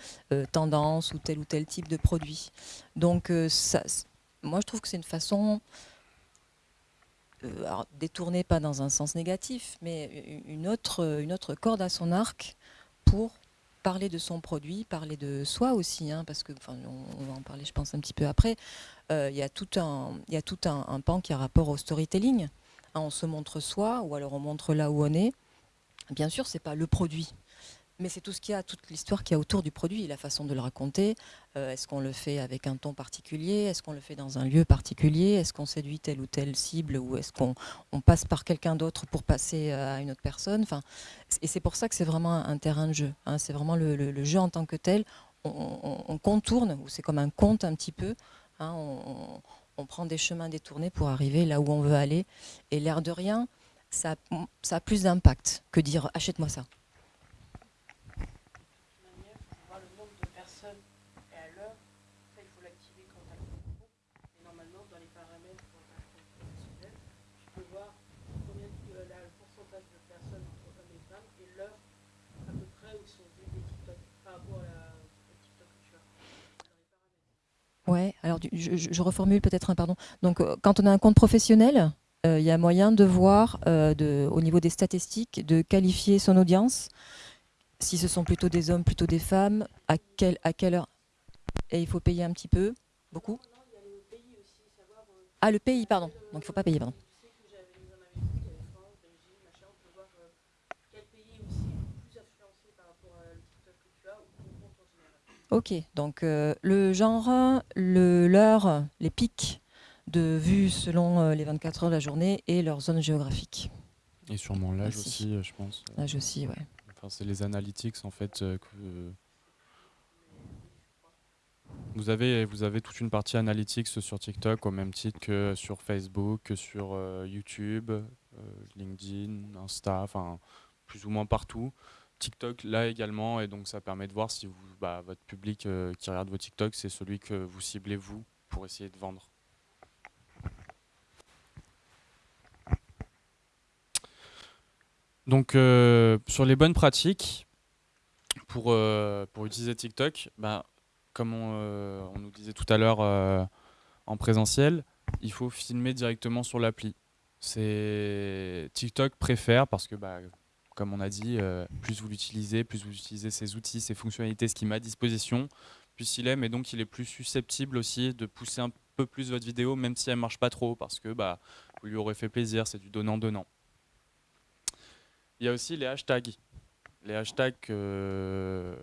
tendance ou tel ou tel type de produit. Donc ça, moi je trouve que c'est une façon détournée pas dans un sens négatif, mais une autre, une autre corde à son arc pour parler de son produit, parler de soi aussi, hein, parce que on, va en parler je pense un petit peu après. Euh, Il y a tout un, il tout un, un pan qui a rapport au storytelling. Hein, on se montre soi, ou alors on montre là où on est. Bien sûr, c'est pas le produit, mais c'est tout ce qu'il y a, toute l'histoire qu'il y a autour du produit, la façon de le raconter. Euh, Est-ce qu'on le fait avec un ton particulier? Est-ce qu'on le fait dans un lieu particulier? Est-ce qu'on séduit telle ou telle cible Ou est-ce qu'on on passe par quelqu'un d'autre pour passer euh, à une autre personne? Enfin, Et c'est pour ça que c'est vraiment un terrain de jeu. hein. c'est vraiment le, jeu en tant que tel. On, on- on contourne, ou c'est comme un conte un petit peu. hein, on, prend des chemins détournés pour arriver là où on veut aller. Et l'air de rien, ça, ça a plus d'impact que dire achète-moi ça. manière, il faut voir le nombre de personnes et à l'heure. Ça, il faut l'activer quand tu as le compte. Et normalement, dans les paramètres pour un compte professionnel, tu peux voir combien de Alors je, reformule peut-être un pardon. Donc, euh, quand on a un compte professionnel, euh, il y a moyen de voir, euh, au niveau des statistiques, de qualifier son audience, si ce sont plutôt des hommes, plutôt des femmes, à, à quelle heure? Et il faut payer un petit peu, beaucoup? Ah, le pays, pardon. Donc, il ne faut pas payer, pardon. Tu sais que j'avais mis en Amérique, il y avait France, Belgique, machin, on peut voir euh, quel pays est aussi plus influencé par rapport à le TikTok que tu as ou ton compte en général. Ok, donc euh, le genre, le, l'heure, les pics de vues selon euh, les 24 heures de la journée et leur zone géographique. Et sûrement l'âge aussi, euh, je pense. Là, aussi, ouais. Enfin, c'est les analytics en fait que vous avez vous avez toute une partie analytics sur TikTok au même titre que sur Facebook, que sur euh, YouTube, euh, LinkedIn, Insta, enfin plus ou moins partout. TikTok là également et donc ça permet de voir si vous bah, votre public euh, qui regarde vos TikTok c'est celui que vous ciblez vous pour essayer de vendre. Donc euh, sur les bonnes pratiques pour, euh, pour utiliser TikTok, bah, comme on, on nous disait tout à l'heure en présentiel, il faut filmer directement sur l'appli. C'est TikTok préfère parce que bah, comme on a dit, euh, plus vous l'utilisez, plus vous utilisez ses outils, ses fonctionnalités, ce qui met à disposition, plus il aime et donc il est plus susceptible aussi de pousser un peu plus votre vidéo même si elle marche pas trop parce que bah, vous lui aurez fait plaisir, c'est du donnant-donnant. Il y a aussi les hashtags. Les hashtags euh,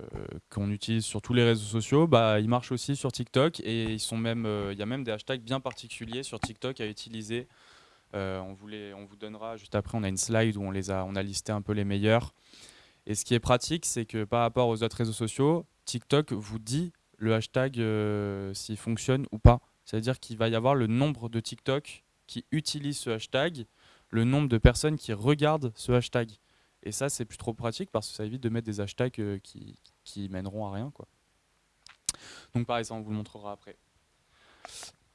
qu'on utilise sur tous les réseaux sociaux, bah, ils marchent aussi sur TikTok et ils sont même, euh, il y a même des hashtags bien particuliers sur TikTok à utiliser. Euh, on, vous donnera juste après, on a une slide où on, a, listé un peu les meilleurs. Et ce qui est pratique, c'est que par rapport aux autres réseaux sociaux, TikTok vous dit le hashtag euh, s'il fonctionne ou pas. C'est-à-dire qu'il va y avoir le nombre de TikTok qui utilisent ce hashtag, le nombre de personnes qui regardent ce hashtag. Et ça, c'est plus trop pratique parce que ça évite de mettre des hashtags euh, qui, mèneront à rien. Donc pareil, ça on vous le montrera après.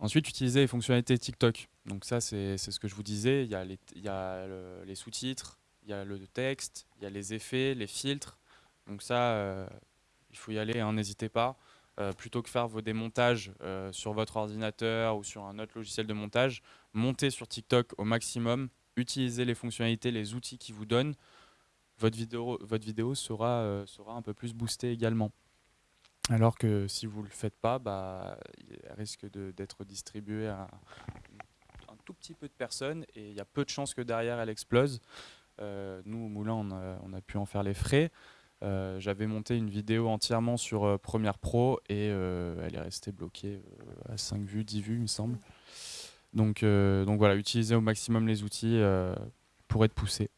Ensuite, utiliser les fonctionnalités TikTok. Donc ça, c'est ce que je vous disais. Il y a les, sous-titres, il y a le texte, il y a les effets, les filtres. Donc ça, euh, il faut y aller, hein, n'hésitez pas. Euh, plutôt que faire vos démontages euh, sur votre ordinateur ou sur un autre logiciel de montage, montez sur TikTok au maximum, utilisez les fonctionnalités, les outils qui vous donnent. Votre vidéo, votre vidéo sera un peu plus boostée également. Alors que si vous ne le faites pas, bah, elle risque d'être distribuée à un tout petit peu de personnes et il y a peu de chances que derrière elle explose. Euh, nous, au Moulin, on a, on a pu en faire les frais. Euh, J'avais monté une vidéo entièrement sur euh, Premiere Pro et elle est restée bloquée à 5 vues, 10 vues, il me semble. Donc, donc voilà, utilisez au maximum les outils pour être poussé.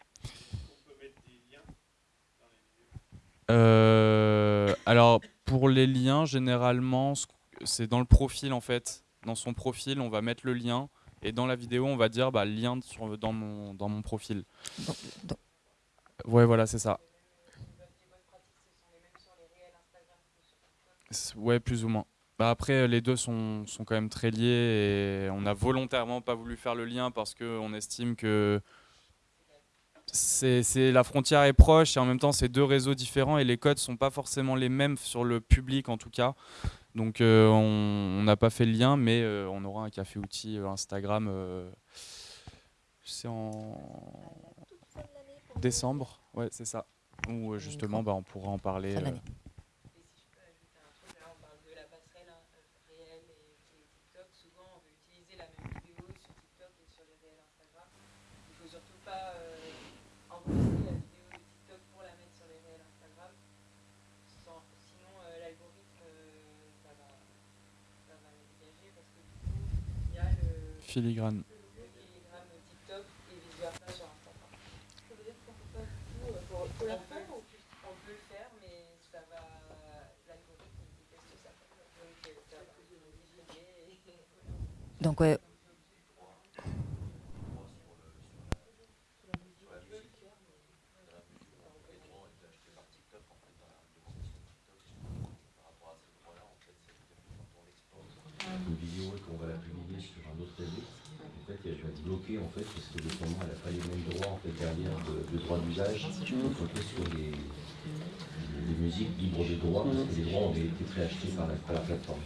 Euh, alors, pour les liens, généralement, ce- c'est dans le profil en fait. Dans son profil, on va mettre le lien et dans la vidéo, on va dire bah, lien sur, dans, mon, dans mon profil. Ouais, voilà, c'est ça. Ouais, plus ou moins. Bah après, les deux sont, sont quand même très liés et on a volontairement pas voulu faire le lien parce qu'on estime que c'est la frontière est proche et en même temps c'est deux réseaux différents et les codes sont pas forcément les mêmes sur le public en tout cas. Donc euh, on n'a pas fait le lien, mais euh, on aura un café outil euh, Instagram. euh, c'est en décembre, ouais c'est ça. Où justement bah, on pourra en parler. Fin euh, d'année. Et si je peux ajouter un truc, là on parle de la passerelle hein, euh, réelle et, et TikTok. Souvent on veut utiliser la même vidéo sur TikTok et sur les réels Instagram. Il faut surtout pas euh, enregistrer la vidéo de TikTok pour la mettre sur les réels Instagram. Sans- sinon euh, l'algorithme euh, ça, va, ça va la dégager parce que du coup il y a le, filigrane. le filigrane TikTok et vice versa sur Instagram. Ça veut dire qu'on peut pas du tout, euh, faut, faut la faire ou on peut le faire, mais ça va. L'algorithme il déteste et- donc, ouais, une vidéo et qu'on va la publier sur un autre réseau, en fait, en fait, parce que notamment elle n'a pas les mêmes droits en fait, derrière de, de droit d'usage, est sur les, les musiques libres de droit, parce que les droits ont été préachetés par la, par la plateforme.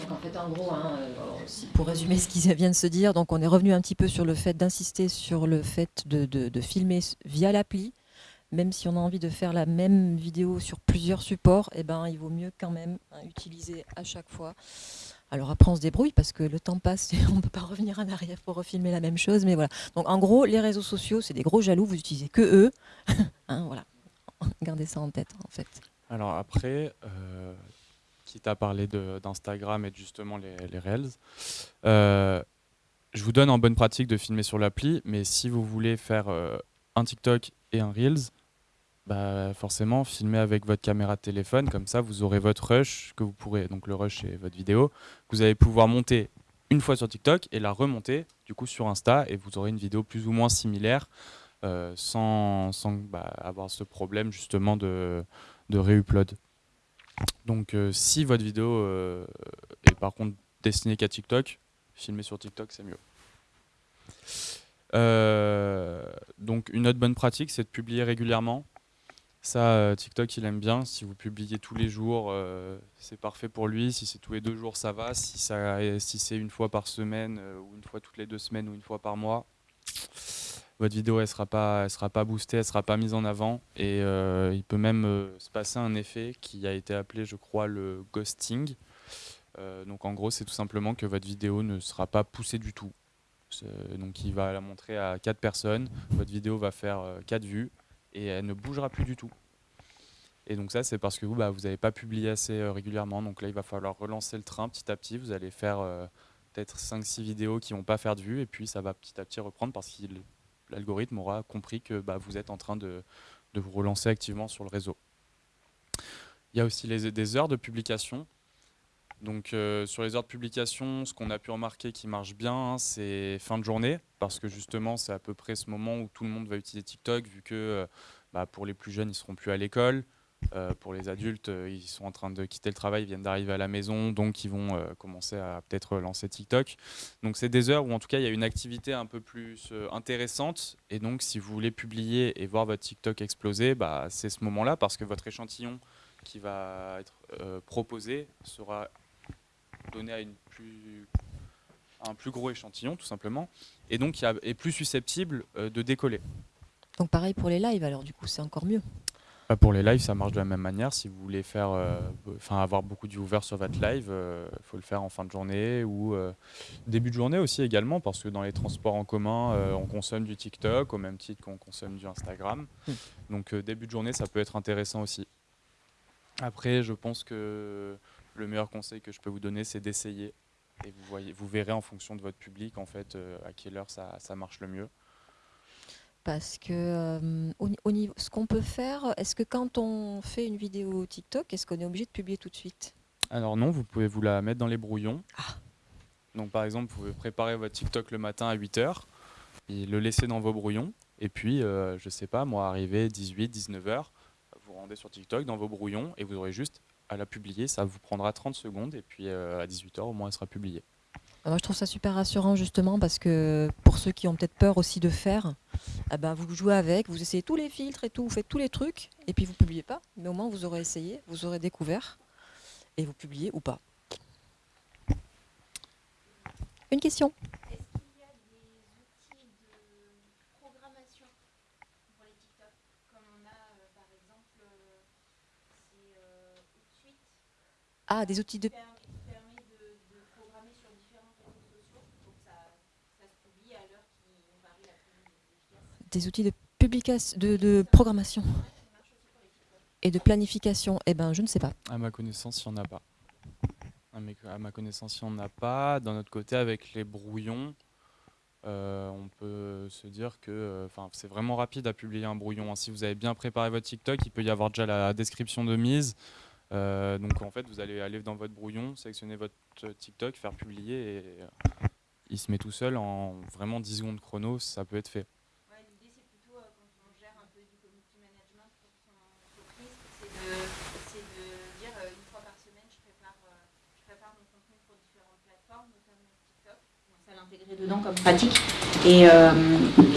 Donc en fait, en gros, hein, euh, pour résumer ce qui vient de se dire, donc on est revenu un petit peu sur le fait d'insister sur le fait de, de- de filmer via l'appli. Même si on a envie de faire la même vidéo sur plusieurs supports, eh ben, il vaut mieux quand même hein, utiliser à chaque fois. Alors après, on se débrouille parce que le temps passe et on ne peut pas revenir en arrière pour refilmer la même chose. Mais voilà. Donc en gros, les réseaux sociaux, c'est des gros jaloux. Vous utilisez que eux. Hein, voilà. Gardez ça en tête, en fait. Alors après, euh, quitte à parler d'Instagram et justement les, les Reels, euh, je vous donne en bonne pratique de filmer sur l'appli, mais si vous voulez faire euh, un TikTok et un Reels, bah forcément filmez avec votre caméra de téléphone, comme ça vous aurez votre rush que vous pourrez, donc le rush c'est votre vidéo, que vous allez pouvoir monter une fois sur TikTok et la remonter du coup sur Insta et vous aurez une vidéo plus ou moins similaire euh, sans, bah, avoir ce problème justement de, de réupload. Donc euh, si votre vidéo euh, est par contre destinée qu'à TikTok, filmer sur TikTok c'est mieux. Donc une autre bonne pratique c'est de publier régulièrement. Ça, euh, TikTok, il aime bien. Si vous publiez tous les jours, euh, c'est parfait pour lui. Si c'est tous les deux jours, ça va. Si, si c'est une fois par semaine, euh, ou une fois toutes les deux semaines, ou une fois par mois, votre vidéo, elle sera pas, sera pas boostée, elle sera pas mise en avant. Et il peut même se passer un effet qui a été appelé, je crois, le ghosting. Donc en gros, c'est tout simplement que votre vidéo ne sera pas poussée du tout. Donc il va la montrer à quatre personnes. Votre vidéo va faire quatre vues et elle ne bougera plus du tout. Et donc ça, c'est parce que vous, bah, vous n'avez pas publié assez euh, régulièrement. Donc là, il va falloir relancer le train petit à petit. Vous allez faire euh, peut-être 5-6 vidéos qui vont pas faire de vues. Et puis ça va petit à petit reprendre parce que l'algorithme aura compris que bah, vous êtes en train de, vous relancer activement sur le réseau. Il y a aussi des heures de publication. Donc euh, sur les heures de publication, ce qu'on a pu remarquer qui marche bien, hein, c'est fin de journée, parce que justement c'est à peu près ce moment où tout le monde va utiliser TikTok, vu que euh, bah, pour les plus jeunes ils seront plus à l'école, euh, pour les adultes ils sont en train de quitter le travail, ils viennent d'arriver à la maison, donc ils vont commencer à peut-être lancer TikTok. Donc c'est des heures où en tout cas il y a une activité un peu plus intéressante, et donc si vous voulez publier et voir votre TikTok exploser, bah, c'est ce moment-là, parce que votre échantillon qui va être proposé sera donné à, une plus, à un plus gros échantillon, tout simplement, et donc est plus susceptible euh, de décoller. Donc pareil pour les lives, alors du coup, c'est encore mieux. Bah, pour les lives, ça marche de la même manière. Si vous voulez faire, euh, enfin avoir beaucoup de viewers sur votre live, il faut le faire en fin de journée ou euh, début de journée aussi également, parce que dans les transports en commun, euh, on consomme du TikTok au même titre qu'on consomme du Instagram. Mm. Donc euh, début de journée, ça peut être intéressant aussi. Après, je pense que le meilleur conseil que je peux vous donner, c'est d'essayer. Et vous, voyez, vous verrez en fonction de votre public, en fait, euh, à quelle heure ça, ça marche le mieux. Parce que euh, au, ni- au niveau, ce qu'on peut faire, est-ce que quand on fait une vidéo TikTok, est-ce qu'on est obligé de publier tout de suite? Alors non, vous pouvez vous la mettre dans les brouillons. Ah. Donc par exemple, vous pouvez préparer votre TikTok le matin à 8h et le laisser dans vos brouillons. Et puis, euh, je sais pas, moi, arrivé 18, 19h, vous rendez sur TikTok dans vos brouillons et vous aurez juste à la publier. Ça vous prendra 30 secondes et puis euh, à 18h, au moins, elle sera publiée. Ah, Moi, je trouve ça super rassurant justement parce que pour ceux qui ont peut-être peur aussi de faire, ah ben, vous jouez avec, vous essayez tous les filtres et tout, vous faites tous les trucs et puis vous publiez pas. Mais au moins, vous aurez essayé, vous aurez découvert et vous publiez ou pas. Une question Est-ce qu'il y a des outils de programmation pour les TikTok Comme on a euh, par exemple, euh, c'est euh, Outsuite Ah, des outils de... qui per- qui permet de, de programmer sur différents réseaux sociaux. Donc ça, ça se publie à l'heure qui nous paraît la plus efficace. des outils de publication, de, de programmation et de planification. Eh ben, je ne sais pas. À ma connaissance, il n'y en a pas. À, ma connaissance, il n'y en a pas. D'un autre côté, avec les brouillons, euh, on peut se dire que euh, c'est vraiment rapide à publier un brouillon. hein. Si vous avez bien préparé votre TikTok, il peut y avoir déjà la description de mise. Euh, donc en fait, vous allez aller dans votre brouillon, sélectionner votre euh, TikTok, faire publier et euh, il se met tout seul en vraiment 10 secondes chrono, ça peut être fait. Ouais, L'idée c'est plutôt euh, quand on gère un peu du community management pour son entreprise, c'est de, de dire euh, une fois par semaine je prépare, euh, je prépare mon contenu pour différentes plateformes, notamment TikTok. Donc ça l'intégrer dedans comme pratique et, euh,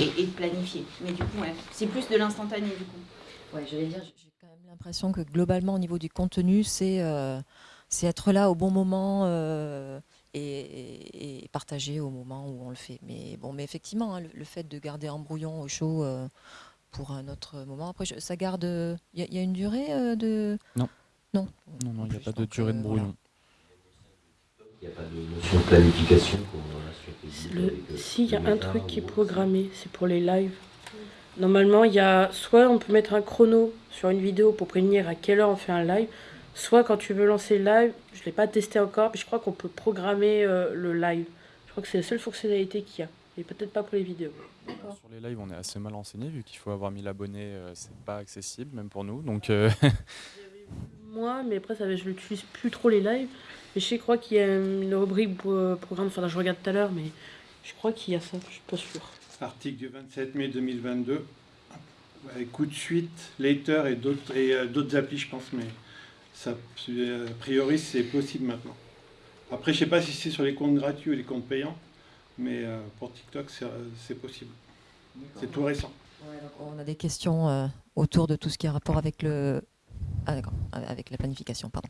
et, et de planifier. Mais du coup, ouais, c'est plus de l'instantané du coup. Ouais, j'allais dire, même l'impression que globalement, au niveau du contenu, c'est euh, c'est être là au bon moment euh, et, et partager au moment où on le fait. Mais bon, mais effectivement, hein, le, le fait de garder en brouillon au chaud euh, pour un autre moment. Après, je- ça garde. Il y, a- il y a une durée euh, de. Non. Non. Non, non, il n'y a pas de durée de brouillon. Il n'y a pas de notion de planification. Le- avec, Si, il y a un truc qui est programmé, c'est pour les lives. Normalement, il y a soit on peut mettre un chrono sur une vidéo pour prévenir à quelle heure on fait un live, soit quand tu veux lancer le live, je ne l'ai pas testé encore, mais je crois qu'on peut programmer euh, le live. Je crois que c'est la seule fonctionnalité qu'il y a. Et peut-être pas pour les vidéos. Sur les lives, on est assez mal renseigné vu qu'il faut avoir 1000 abonnés, euh, c'est pas accessible même pour nous. Donc euh, Moi, mais après, ça, va- je n'utilise plus trop les lives. Mais je crois qu'il y a une rubrique euh, programme, enfin, je regarde tout à l'heure, mais je crois qu'il y a ça, je suis pas sûre. Article du 27 mai 2022. Avec coup de suite, Later et d'autres et euh, d'autres applis, je pense, mais ça, euh, a priori, c'est possible maintenant. Après, je sais pas si c'est sur les comptes gratuits ou les comptes payants, mais euh, pour TikTok, c'est possible. C'est tout récent. Ouais, donc on a des questions euh, autour de tout ce qui a rapport avec le. Ah, avec la planification, pardon.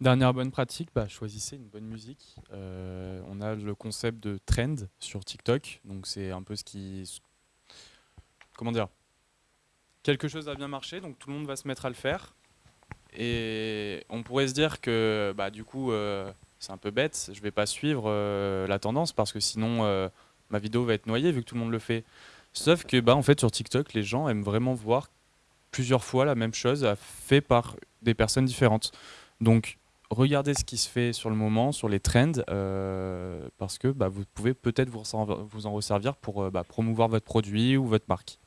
Dernière bonne pratique, bah, choisissez une bonne musique. Euh, on a le concept de trend sur TikTok, donc c'est un peu ce qui, comment dire, quelque chose a bien marché, donc tout le monde va se mettre à le faire. Et on pourrait se dire que, bah, du coup, euh, c'est un peu bête, je vais pas suivre euh, la tendance parce que sinon euh, ma vidéo va être noyée vu que tout le monde le fait. Sauf que, bah, en fait, sur TikTok, les gens aiment vraiment voir plusieurs fois la même chose fait par des personnes différentes. Donc regardez ce qui se fait sur le moment, sur les trends, euh, parce que bah, vous pouvez peut-être vous, en resservir pour euh, bah, promouvoir votre produit ou votre marque.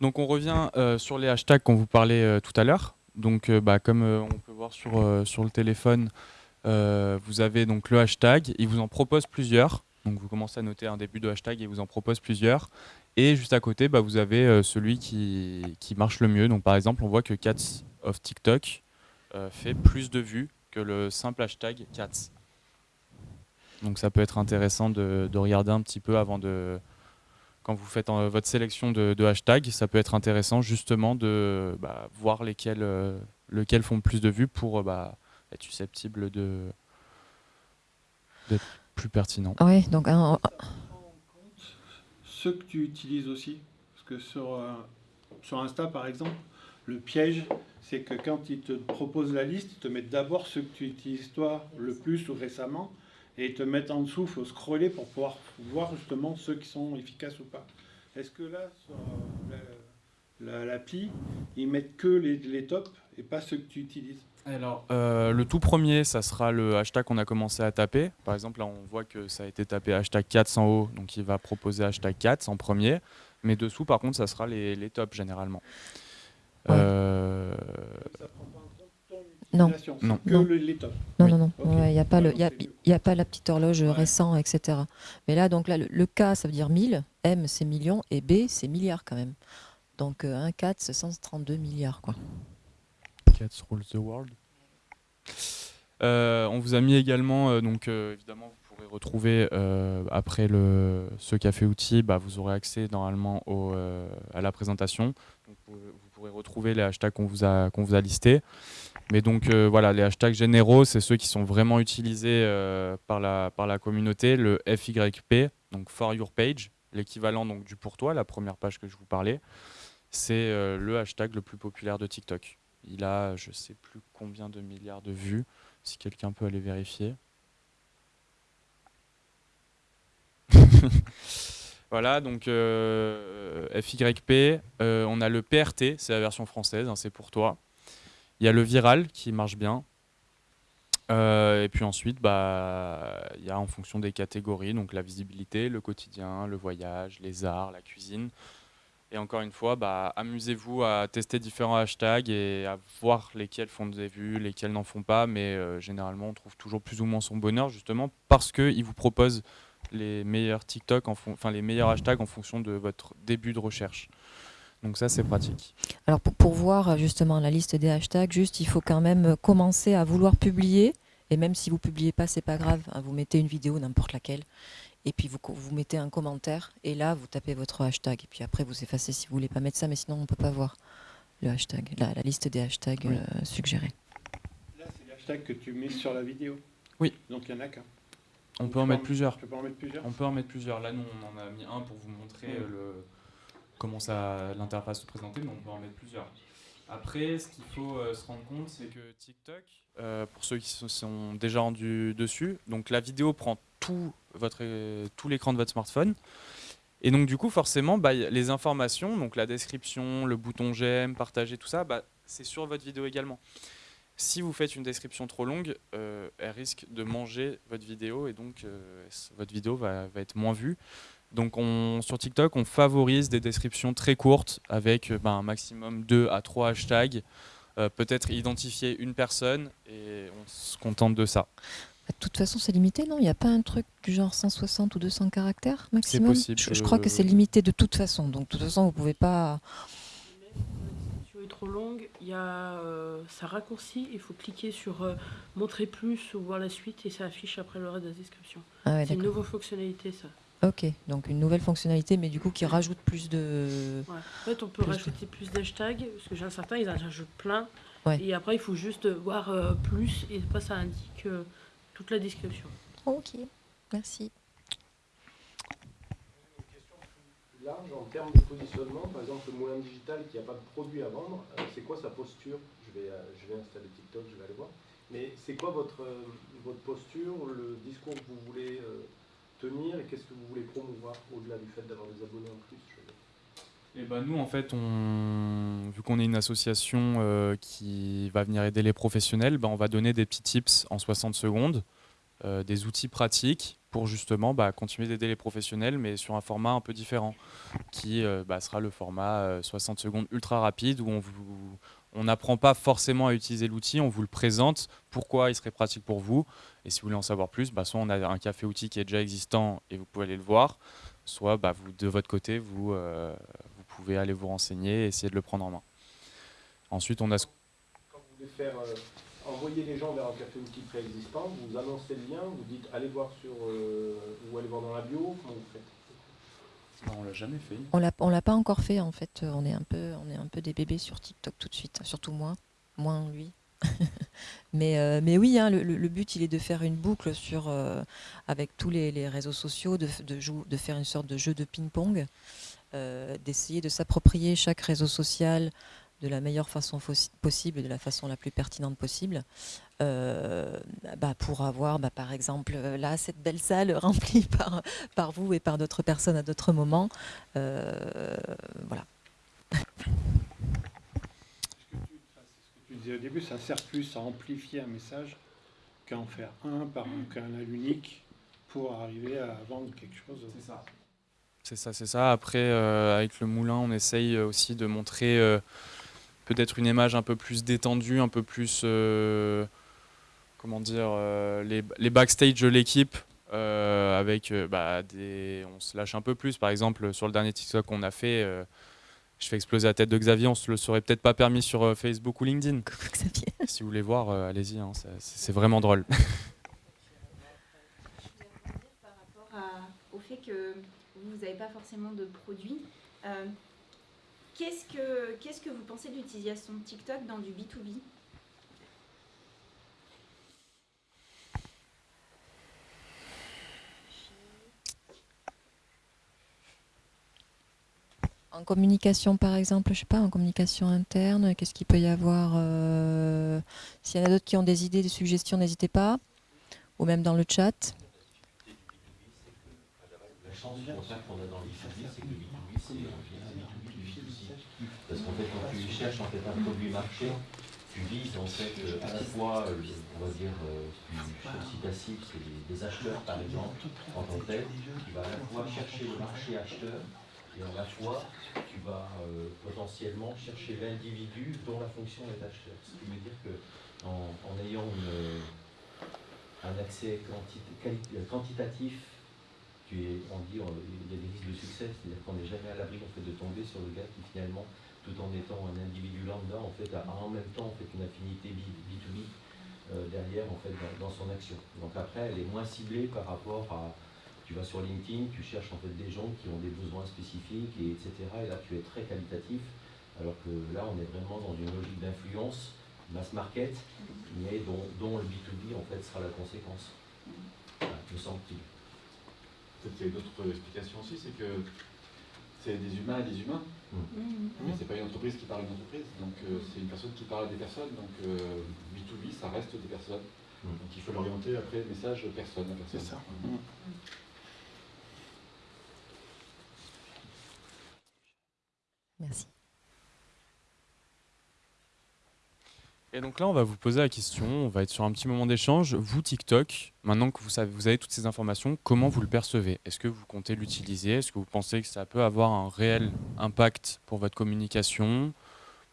Donc on revient euh, sur les hashtags qu'on vous parlait tout à l'heure. Donc bah, comme on peut voir sur, le téléphone, vous avez donc le hashtag, il vous en propose plusieurs. Donc vous commencez à noter un début de hashtag il vous en propose plusieurs. Et juste à côté, vous avez celui qui, qui marche le mieux. Donc par exemple, on voit que Cats of TikTok euh, fait plus de vues que le simple hashtag Cats. Donc ça peut être intéressant de, de regarder un petit peu avant de... Quand vous faites euh, votre sélection de, de hashtags, ça peut être intéressant justement de bah, voir lesquels, euh, lesquels font le plus de vues pour euh, bah, être susceptible de d'être plus pertinent. Ah oui, donc un- Ceux que tu utilises aussi, parce que sur, euh, sur Insta, par exemple, le piège, c'est que quand ils te proposent la liste, ils te mettent d'abord ceux que tu utilises toi le plus ou récemment, et ils te mettent en dessous, il faut scroller pour pouvoir voir justement ceux qui sont efficaces ou pas. Est-ce que là, sur euh, la- la- l'appli, ils mettent que les, les tops et pas ceux que tu utilises? Alors, euh, le tout premier, ça sera le hashtag qu'on a commencé à taper. Par exemple, là, on voit que ça a été tapé hashtag 4 en haut, donc il va proposer hashtag 4 en premier. Mais dessous, par contre, ça sera les, les tops généralement. Ouais. Euh, Non. Non. que Non. Non, non. Il n'y a, pas le- y a, y a pas la petite horloge Ouais. récent, etc. Mais là, donc là, le, le K, ça veut dire 1000, M, c'est million, et B, c'est milliard quand même. Donc euh, 1, 4, c'est 132 milliards, quoi. Cats rules the world. Euh, on vous a mis également, euh, donc euh, évidemment, vous pourrez retrouver euh, après le, ce café outil, bah, vous aurez accès normalement au, euh, à la présentation. Donc, vous, vous pourrez retrouver les hashtags qu'on vous a, qu'on vous a listés. Mais donc euh, voilà, les hashtags généraux, c'est ceux qui sont vraiment utilisés euh, par, la, par la communauté. Le FYP, donc For Your Page, l'équivalent donc du pour toi, la première page que je vous parlais, c'est euh, le hashtag le plus populaire de TikTok. Il a, je sais plus combien de milliards de vues, si quelqu'un peut aller vérifier. voilà, donc euh, FYP, euh, on a le PRT, c'est la version française, hein, c'est pour toi. Il y a le viral qui marche bien. Euh, et puis ensuite, bah, il y a en fonction des catégories, donc la visibilité, le quotidien, le voyage, les arts, la cuisine. Et encore une fois, bah, amusez-vous à tester différents hashtags et à voir lesquels font des vues, lesquels n'en font pas. Mais généralement, on trouve toujours plus ou moins son bonheur justement parce qu'ils vous proposent les meilleurs TikTok, en enfin les meilleurs hashtags en fonction de votre début de recherche. Donc ça, c'est pratique. Alors pour, pour voir euh, justement la liste des hashtags, juste il faut quand même euh, commencer à vouloir publier. Et même si vous publiez pas, c'est pas grave. hein, vous mettez une vidéo, n'importe laquelle, et puis vous, mettez un commentaire. Et là, vous tapez votre hashtag. Et puis après, vous effacez si vous voulez pas mettre ça, mais sinon on peut pas voir. le hashtag, la, la liste des hashtags Oui. euh, suggérés. Là, c'est l'hashtag que tu mets sur la vidéo. Oui. Donc il n'y en a qu'un. On peut en mettre plusieurs. Tu peux pas en mettre plusieurs On peut en mettre plusieurs. Là, nous, on en a mis un pour vous montrer euh, le, comment ça, l'interface se présentait, mais on peut en mettre plusieurs. Après, ce qu'il faut euh, se rendre compte, c'est que TikTok, euh, pour ceux qui se sont déjà rendus dessus, donc la vidéo prend tout, votre, tout l'écran de votre smartphone. Et donc, du coup, forcément, bah, les informations, donc la description, le bouton j'aime, partager, tout ça, bah, c'est sur votre vidéo également. Si vous faites une description trop longue, euh, elle risque de manger votre vidéo et donc euh, votre vidéo va, va être moins vue. Donc on, sur TikTok, on favorise des descriptions très courtes avec euh, ben, un maximum 2 à 3 hashtags. Euh, Peut-être identifier une personne et on se contente de ça. De toute façon, c'est limité, non? Il n'y a pas un truc du genre 160 ou 200 caractères maximum? possible, Je, je crois que c'est limité de toute façon. Donc, de toute façon, vous pouvez pas. Trop longue, il y a, euh, ça raccourcit, il faut cliquer sur euh, montrer plus ou voir la suite et ça affiche après le reste de la description. Ah ouais, c'est une nouvelle fonctionnalité ça. Ok, donc une nouvelle fonctionnalité, mais du coup qui rajoute plus de. Ouais. En fait, on peut Plus de- rajouter plus d'hashtags, parce que j'ai un certain, ils en rajoutent plein. Ouais. Et après, il faut juste voir euh, plus, et après, ça indique euh, toute la description. Ok, merci. Large en termes de positionnement. Par exemple, le moulin digital qui n'a pas de produit à vendre, euh, c'est quoi sa posture? Je vais, euh, je vais installer TikTok, je vais aller voir. Mais c'est quoi votre, euh, votre posture, le discours que vous voulez tenir et qu'est-ce que vous voulez promouvoir au-delà du fait d'avoir des abonnés en plus. Et ben nous, en fait, on, vu qu'on est une association qui va venir aider les professionnels, ben on va donner des petits tips en 60 secondes, des outils pratiques pour justement bah, continuer d'aider les professionnels, mais sur un format un peu différent, qui euh, bah, sera le format euh, 60 secondes ultra rapide, où on on n'apprend pas forcément à utiliser l'outil, on vous le présente, pourquoi il serait pratique pour vous, et si vous voulez en savoir plus, bah, soit on a un café outil qui est déjà existant et vous pouvez aller le voir, soit vous, de votre côté, vous, euh, vous pouvez aller vous renseigner et essayer de le prendre en main. Ensuite, on a envoyer les gens vers un café outil préexistant, vous annoncez le lien, vous dites allez voir sur euh, ou allez voir dans la bio, comment vous faites? On l'a jamais fait. On l'a, on l'a pas encore fait en fait. Euh, On est un peu, on est un peu des bébés sur TikTok tout de suite. Surtout moi, moins lui. mais, euh, mais oui, hein, le, but il est de faire une boucle sur, euh, avec tous les, les réseaux sociaux, de, de, jou- de faire une sorte de jeu de ping-pong, euh, d'essayer de s'approprier chaque réseau social de la meilleure façon possible, de la façon la plus pertinente possible, euh, bah, pour avoir, bah, par exemple, euh, là, cette belle salle remplie par, par vous et par d'autres personnes à d'autres moments. Euh, voilà. Ce que tu, enfin, c'est ce que tu disais au début, ça sert plus à amplifier un message qu'à en faire un par un canal unique pour arriver à vendre quelque chose. C'est ça. C'est ça, c'est ça. Après, euh, avec le moulin, on essaye aussi de montrer euh, peut-être une image un peu plus détendue, un peu plus, euh, comment dire, euh, les, les backstage de l'équipe. euh, avec euh, bah, des, on se lâche un peu plus. Par exemple, sur le dernier TikTok qu'on a fait, euh, je fais exploser la tête de Xavier. On se le serait peut-être pas permis sur euh, Facebook ou LinkedIn. Coucou Xavier? Si vous voulez voir, euh, allez-y. hein, c'est vraiment drôle. Je voulais par rapport à- au fait que vous n'avez pas forcément de produits. Qu'est-ce que qu'est-ce que vous pensez de l'utilisation de TikTok dans du B2B En communication, par exemple, je sais pas, en communication interne, qu'est-ce qu'il peut y avoir euh, S'il y en a d'autres qui ont des idées, des suggestions, n'hésitez pas. Ou même dans le chat. La chance qu'on a dans le B2B, c'est que le B2B, c'est un bien B2B du B2C. Parce qu'en fait, quand tu cherches en fait, un produit marché, tu vises en fait euh, à la fois, euh, on va dire, du ta cible, c'est des, acheteurs par exemple, en tant que tel. Tu vas à la fois chercher le marché acheteur et à la fois tu vas euh, potentiellement chercher l'individu dont la fonction est acheteur. Ce qui veut dire que en, en ayant un accès quantitatif tu es, on dit, il y a des risques de succès, c'est-à-dire qu'on n'est jamais à l'abri en fait, de tomber sur le gars qui finalement, tout en étant un individu lambda, en fait, a, en même temps en fait, une affinité B, 2 b euh, derrière en fait, dans, son action. Donc après, elle est moins ciblée par rapport à, tu vas sur LinkedIn, tu cherches en fait des gens qui ont des besoins spécifiques, et etc. Et là, tu es très qualitatif. Alors que là, on est vraiment dans une logique d'influence, mass market, mais dont, le B2B en fait sera la conséquence, Voilà, me semble-t-il. Peut-être qu'il y a une autre explication aussi, c'est que c'est des humains et des humains. Mais c'est pas une entreprise qui parle à une entreprise, donc euh, c'est une personne qui parle à des personnes, donc euh, B2B ça reste des personnes. Mm. Donc il faut l'orienter après le message personne à personne. C'est ça. Mm. Merci. Et donc là, on va vous poser la question, on va être sur un petit moment d'échange. Vous, TikTok, maintenant que vous, savez, vous avez toutes ces informations, comment vous le percevez? Est-ce que vous comptez l'utiliser? Est-ce que vous pensez que ça peut avoir un réel impact pour votre communication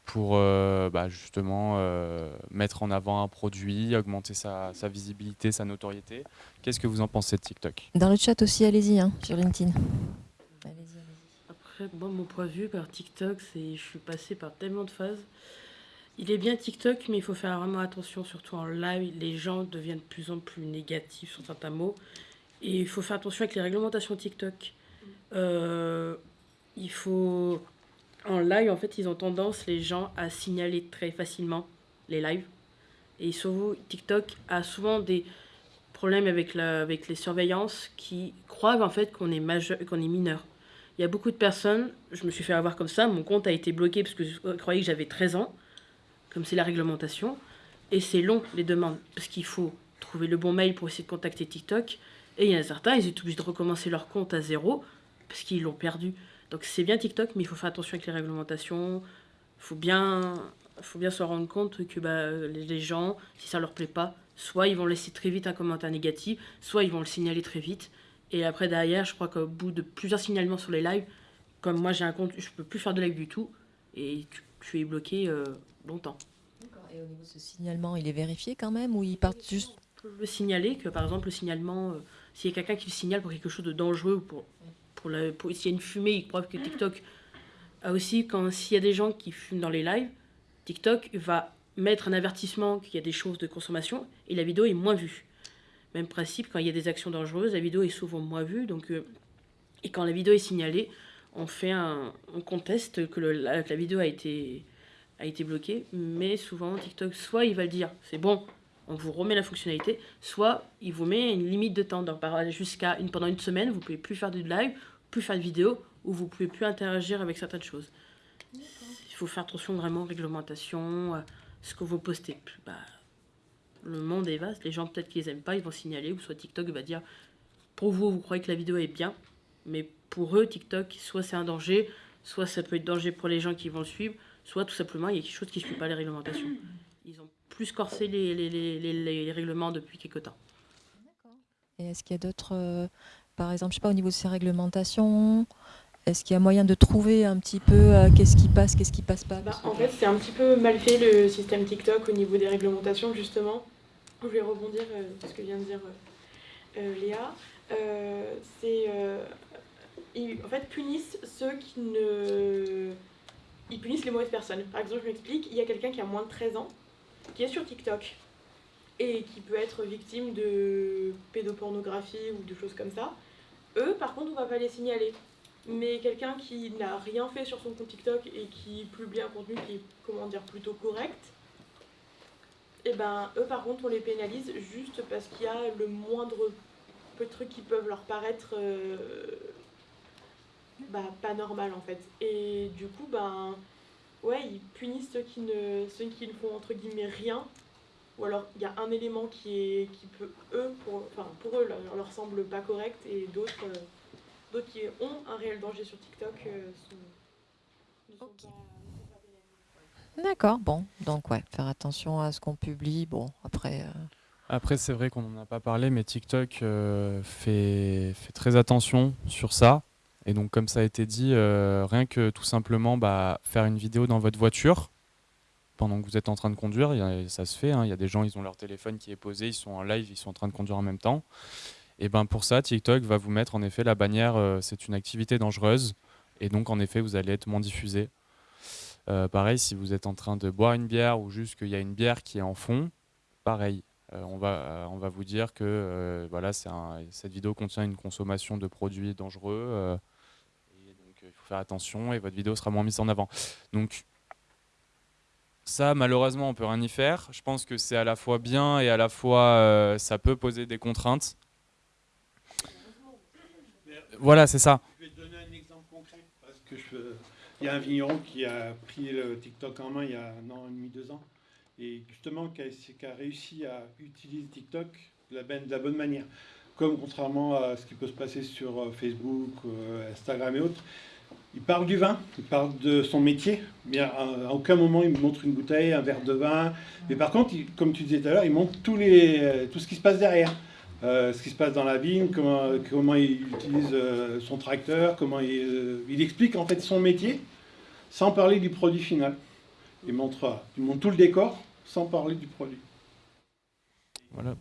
pour euh, bah, justement euh, mettre en avant un produit, augmenter sa, sa visibilité, sa notoriété? Qu'est-ce que vous en pensez de TikTok? Dans le chat aussi, allez-y, hein, sur LinkedIn. Allez-y, allez-y. Après, moi, mon point de vue par TikTok, c'est je suis passée par tellement de phases. Il est bien TikTok, mais il faut faire vraiment attention, surtout en live. Les gens deviennent de plus en plus négatifs sur certains mots. Et il faut faire attention avec les réglementations TikTok. Euh, il faut. En live, en fait, ils ont tendance, les gens, à signaler très facilement les lives. Et souvent, TikTok a souvent des problèmes avec, la, avec les surveillances qui croient en fait qu'on est, majeur, qu'on est mineur. Il y a beaucoup de personnes, je me suis fait avoir comme ça, mon compte a été bloqué parce que je croyais que j'avais 13 ans, comme c'est la réglementation. Et c'est long, les demandes, parce qu'il faut trouver le bon mail pour essayer de contacter TikTok. Et il y en a certains, ils sont obligés de recommencer leur compte à zéro, parce qu'ils l'ont perdu. Donc c'est bien TikTok, mais il faut faire attention avec les réglementations. Il faut bien, faut bien se rendre compte que bah, les gens, si ça leur plaît pas, soit ils vont laisser très vite un commentaire négatif, soit ils vont le signaler très vite. Et après, derrière, je crois qu'au bout de plusieurs signalements sur les lives, comme moi j'ai un compte, je peux plus faire de live du tout, et tu, tu es bloqué euh, longtemps. Et au niveau de ce signalement, il est vérifié quand même ou ils partent juste On peut le signaler que par exemple le signalement, euh, s'il y a quelqu'un qui le signale pour quelque chose de dangereux ou pour, pour, la, pour s'il y a une fumée, il croit que TikTok a aussi, quand s'il y a des gens qui fument dans les lives, TikTok va mettre un avertissement qu'il y a des choses de consommation et la vidéo est moins vue. Même principe, quand il y a des actions dangereuses, la vidéo est souvent moins vue. Donc, euh, et quand la vidéo est signalée, on fait un, on conteste que, le- la, que la vidéo a été, a été bloquée. Mais souvent, TikTok, soit il va le dire, c'est bon, on vous remet la fonctionnalité, soit il vous met une limite de temps. Jusqu'à une, pendant une semaine, vous pouvez plus faire de live, plus faire de vidéo, ou vous pouvez plus interagir avec certaines choses. Il faut faire attention vraiment aux réglementations, à ce que vous postez. Bah, le monde est vaste, les gens peut-être qu'ils aiment pas, ils vont signaler, ou soit TikTok va dire pour vous, vous croyez que la vidéo est bien, mais pour eux, TikTok, soit c'est un danger, soit ça peut être danger pour les gens qui vont le suivre, soit tout simplement il y a quelque chose qui ne suit pas les réglementations. Ils ont plus corsé les, les, les, les- les règlements depuis quelques temps. Et est-ce qu'il y a d'autres, euh, par exemple, je sais pas, au niveau de ces réglementations, est-ce qu'il y a moyen de trouver un petit peu euh, qu'est-ce qui passe, qu'est-ce qui passe pas Bah, en fait, c'est un petit peu mal fait le système TikTok au niveau des réglementations, justement. Je vais rebondir euh, sur ce que vient de dire euh, euh, Léa. Euh, c'est. euh, ils, en fait, punissent ceux qui ne. Ils punissent les mauvaises personnes. Par exemple, je m'explique il y a quelqu'un qui a moins de 13 ans qui est sur TikTok et qui peut être victime de pédopornographie ou de choses comme ça. Eux, par contre, on va pas les signaler. Mais quelqu'un qui n'a rien fait sur son compte TikTok et qui publie un contenu qui est, comment dire, plutôt correct, et ben eux par contre on les pénalise juste parce qu'il y a le moindre peu de trucs qui peuvent leur paraître euh, bah, pas normal en fait. Et du coup ben ouais ils punissent ceux qui ne ceux qui ne font entre guillemets rien. Ou alors il y a un élément qui est qui peut eux pour enfin pour eux leur, leur semble pas correct et d'autres euh, d'autres qui ont un réel danger sur TikTok euh, sont, ne pas. D'accord, bon, donc ouais, faire attention à ce qu'on publie. Bon, après, euh, Après, c'est vrai qu'on n'en a pas parlé, mais TikTok euh, fait, fait très attention sur ça. Et donc, comme ça a été dit, euh, rien que tout simplement bah, faire une vidéo dans votre voiture pendant que vous êtes en train de conduire, ça se fait. hein. Il y a des gens, ils ont leur téléphone qui est posé, ils sont en live, ils sont en train de conduire en même temps. Et ben pour ça, TikTok va vous mettre en effet la bannière euh, c'est une activité dangereuse. Et donc, en effet, vous allez être moins diffusé. Euh, pareil, si vous êtes en train de boire une bière ou juste qu'il y a une bière qui est en fond, pareil. On, va, on va vous dire que voilà, un- cette vidéo contient une consommation de produits dangereux. euh, et donc, euh, il faire attention et votre vidéo sera moins mise en avant. Donc, Ça, malheureusement, on peut rien y faire. Je pense que c'est à la fois bien et à la fois euh, ça peut poser des contraintes. Voilà, c'est ça. Je vais te donner un exemple concret. Parce il y a un vigneron qui a pris le TikTok en main il y a un an et demi, deux ans. Et justement, qui a, réussi à utiliser TikTok de la, bonne- de la bonne manière. Comme contrairement à ce qui peut se passer sur euh, Facebook, euh, Instagram et autres. Il parle du vin, il parle de son métier, mais à, aucun moment il me montre une bouteille, un verre de vin. Mais par contre, comme tu disais tout à l'heure, il montre euh, tout ce qui se passe derrière. Euh, ce qui se passe dans la vigne, comment, il utilise euh, son tracteur, comment il, il explique en fait son métier sans parler du produit final. Il montre, il montre tout le décor sans parler du produit. Voilà.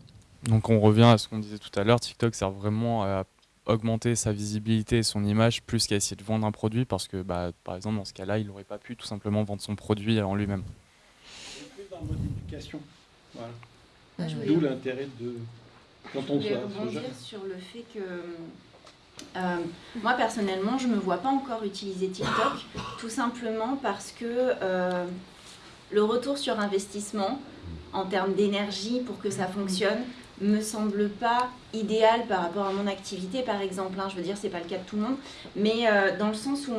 Donc on revient à ce qu'on disait tout à l'heure, TikTok sert vraiment à augmenter sa visibilité et son image plus qu'à essayer de vendre un produit parce que bah, par exemple dans ce cas-là il n'aurait pas pu tout simplement vendre son produit en lui-même. C'est plus dans le mode éducation. Voilà. Moi, je voulais- D'où l'intérêt de quand Je on voulais soit, soit rebondir sur le fait que euh, moi personnellement, je ne me vois pas encore utiliser TikTok, tout simplement parce que euh, le retour sur investissement en termes d'énergie pour que ça fonctionne me semble pas idéal par rapport à mon activité par exemple. hein. Je veux dire, c'est pas le cas de tout le monde, mais euh, dans le sens où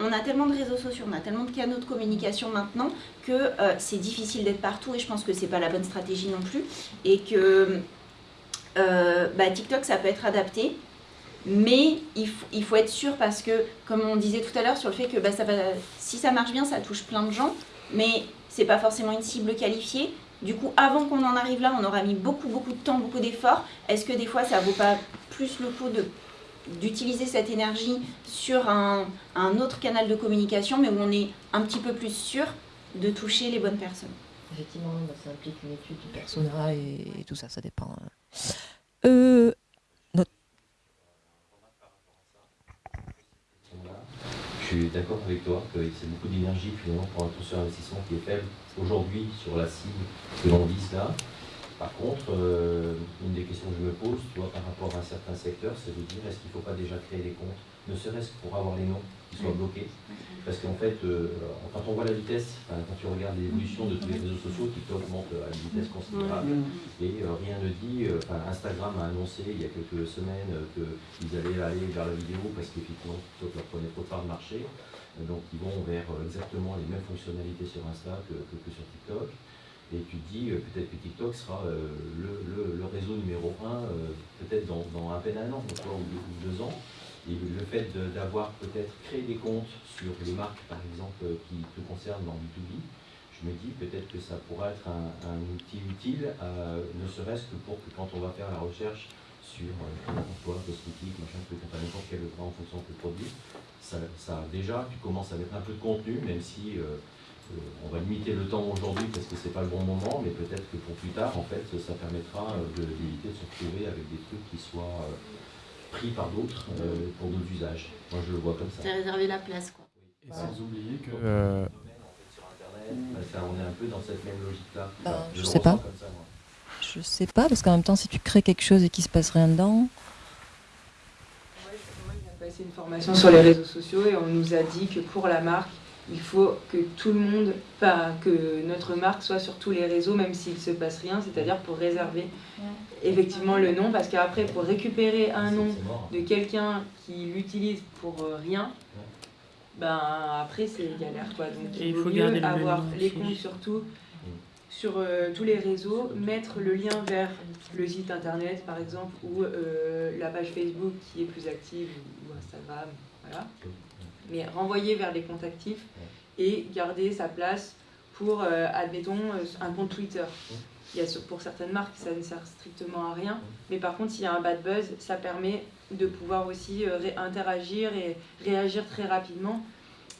on a tellement de réseaux sociaux, on a tellement de canaux de communication maintenant que euh, c'est difficile d'être partout et je pense que c'est pas la bonne stratégie non plus et que euh, bah, TikTok, ça peut être adapté, mais il, faut être sûr parce que, comme on disait tout à l'heure, sur le fait que bah, si ça marche bien, ça touche plein de gens, mais c'est pas forcément une cible qualifiée. Du coup, avant qu'on en arrive là, on aura mis beaucoup, beaucoup de temps, beaucoup d'efforts. Est-ce que des fois, ça vaut pas plus le coup de d'utiliser cette énergie sur un, un autre canal de communication, mais où on est un petit peu plus sûr de toucher les bonnes personnes? Effectivement, bah, ça implique une étude du persona et, et tout ça, ça dépend. hein. Euh, Je suis d'accord avec toi que c'est beaucoup d'énergie finalement pour un taux sur investissement qui est faible aujourd'hui sur la cible que l'on vise là. Par contre, euh, une des questions que je me pose, tu par rapport à certains secteurs, c'est de dire est-ce qu'il ne faut pas déjà créer des comptes, ne serait-ce que pour avoir les noms qui soient bloqués. Parce qu'en fait, euh, quand on voit la vitesse, enfin, quand tu regardes l'évolution de tous les réseaux sociaux, TikTok monte à une vitesse considérable. Et euh, rien ne dit, euh, enfin, Instagram a annoncé il y a quelques semaines euh, qu'ils allaient aller vers la vidéo parce qu'effectivement TikTok leur prenait trop de part de marché. Euh, donc ils vont vers euh, exactement les mêmes fonctionnalités sur Insta que, que- que sur TikTok. Et tu te dis euh, peut-être que TikTok sera euh, le, le- le réseau numéro un, euh, peut-être dans, dans à peine un an, ou deux ans. Et le fait d'avoir peut-être créé des comptes sur les marques, par exemple, qui te concernent dans B2B, je me dis peut-être que ça pourra être un, outil utile, euh, ne serait-ce que pour que quand on va faire la recherche sur euh, emploi, cosmétique, machin, truc, enfin n'importe quel en fonction de produit, ça, ça déjà, tu commences à mettre un peu de contenu, même si euh, euh, on va limiter le temps aujourd'hui parce que c'est pas le bon moment, mais peut-être que pour plus tard, en fait, ça permettra euh, de- d'éviter de se retrouver avec des trucs qui soient pris par d'autres euh, pour d'autres usages. Moi, je le vois comme ça. C'est réserver la place, quoi. Et sans oublier que euh, bah, ça, on est un peu dans cette même logique-là. Ben, Enfin, je le sais pas. comme ça, moi. je sais pas, parce qu'en même temps, si tu crées quelque chose et qu'il se passe rien dedans, Moi, il de passer une formation sur les réseaux sociaux et on nous a dit que pour la marque, il faut que tout le monde, pas que notre marque soit sur tous les réseaux, même s'il se passe rien, c'est-à-dire pour réserver effectivement le nom, parce qu'après, pour récupérer un nom de quelqu'un qui l'utilise pour euh, rien, ben après c'est galère quoi. Donc il faut mieux avoir les comptes surtout sur euh, tous les réseaux, mettre le lien vers le site internet par exemple ou euh, la page Facebook qui est plus active ou, ou Instagram, voilà. Mais renvoyer vers les comptes actifs et garder sa place pour, euh, admettons, euh, un compte Twitter. Il y a pour certaines marques, ça ne sert strictement à rien. Mais par contre, s'il y a un bad buzz, ça permet de pouvoir aussi euh, interagir et réagir très rapidement.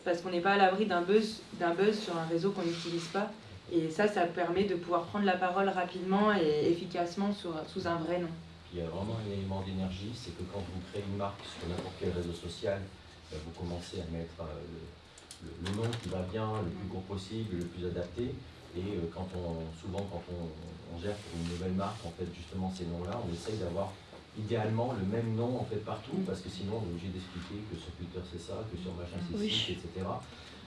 Parce qu'on n'est pas à l'abri d'un buzz, buzz sur un réseau qu'on n'utilise pas. Et ça, ça permet de pouvoir prendre la parole rapidement et efficacement sur- sous un vrai nom. Il y a vraiment un élément d'énergie, c'est que quand vous créez une marque sur n'importe quel réseau social, vous commencez à mettre euh, le, nom qui va bien, le plus gros possible, le plus adapté. Et euh, quand on, souvent, quand on, on gère pour une nouvelle marque, en fait, justement, ces noms-là, on essaye d'avoir idéalement le même nom en fait partout, parce que sinon on est obligé d'expliquer que sur Twitter c'est ça, que sur machin c'est Oui. ci, etc.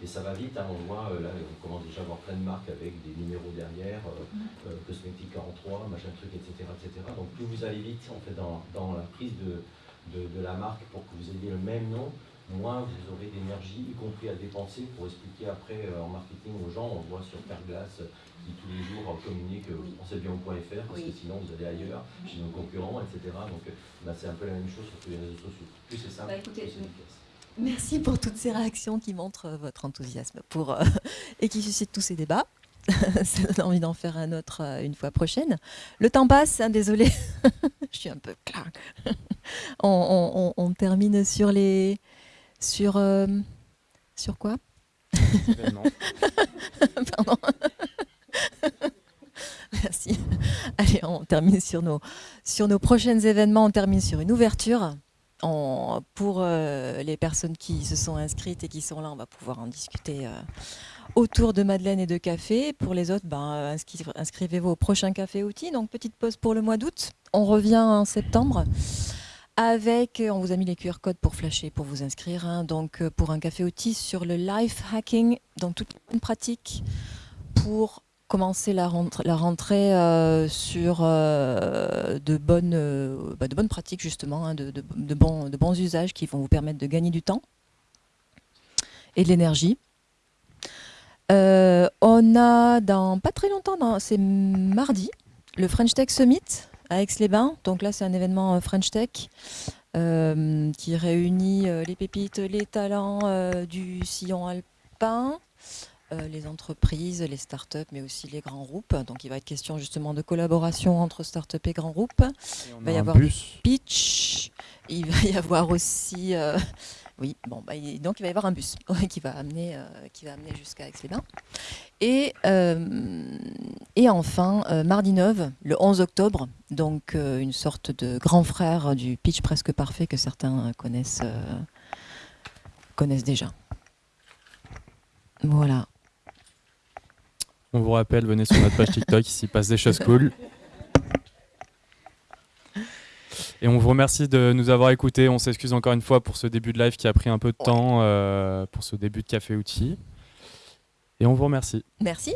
Et ça va vite, hein, on voit euh, là, on commence déjà à avoir plein de marques avec des numéros derrière, euh, euh, Cosmetic 43, machin truc, etc., etc. Donc plus vous allez vite en fait dans, dans la prise de, de, de la marque pour que vous ayez le même nom, moins vous aurez d'énergie, y compris à dépenser pour expliquer après euh, en marketing aux gens. On voit sur Carglass euh, qui tous les jours euh, communique Oui. pensez bien au point .fr parce Oui. que sinon vous allez ailleurs, chez nos concurrents, etc. Donc bah, c'est un peu la même chose sur tous les réseaux sociaux. Plus c'est simple, Bah, écoutez, plus c'est efficace. Merci pour toutes ces réactions qui montrent votre enthousiasme pour, euh, et qui suscitent tous ces débats. Ça donne envie d'en faire un autre euh, une fois prochaine. Le temps passe, hein, désolé. Je suis un peu claque. on, on- on- on termine sur les. Sur. euh, sur quoi? Pardon. Merci. Allez, on termine sur nos, sur nos prochains événements. On termine sur une ouverture. On- pour euh, les personnes qui se sont inscrites et qui sont là, on va pouvoir en discuter euh, autour de Madeleine et de café. Pour les autres, ben, inscri- inscrivez-vous au prochain café outil. Donc, petite pause pour le mois d'août. On revient en septembre avec, euh, on vous a mis les QR codes pour flasher, pour vous inscrire. hein. donc, euh, pour un café outil sur le life hacking, donc toute une pratique pour commencer la rentrée, euh, sur de, bonnes, bah, de bonnes pratiques, justement, hein, bons, de bons usages qui vont vous permettre de gagner du temps et de l'énergie. On a dans pas très longtemps, c'est mardi, le French Tech Summit à Aix-les-Bains. Donc là, c'est un événement euh, French Tech euh, qui réunit euh, les pépites, les talents euh, du sillon alpin, euh, les entreprises, les startups, mais aussi les grands groupes. Donc il va être question justement de collaboration entre startups et grands groupes. Et Il va y avoir bus. pitch. Il va y avoir aussi, oui, bon, bah, donc il va y avoir un bus qui va amener, euh, qui va amener jusqu'à Aix-les-Bains. Et, euh, et enfin, euh, mardi 9, le 11 octobre, donc une sorte de grand frère du pitch presque parfait que certains connaissent, connaissent déjà. Voilà. On vous rappelle, venez sur notre page TikTok, il s'y passe des choses cool. Et on vous remercie de nous avoir écoutés. On s'excuse encore une fois pour ce début de live qui a pris un peu de temps, euh, pour ce début de Café Outil. Et on vous remercie. Merci.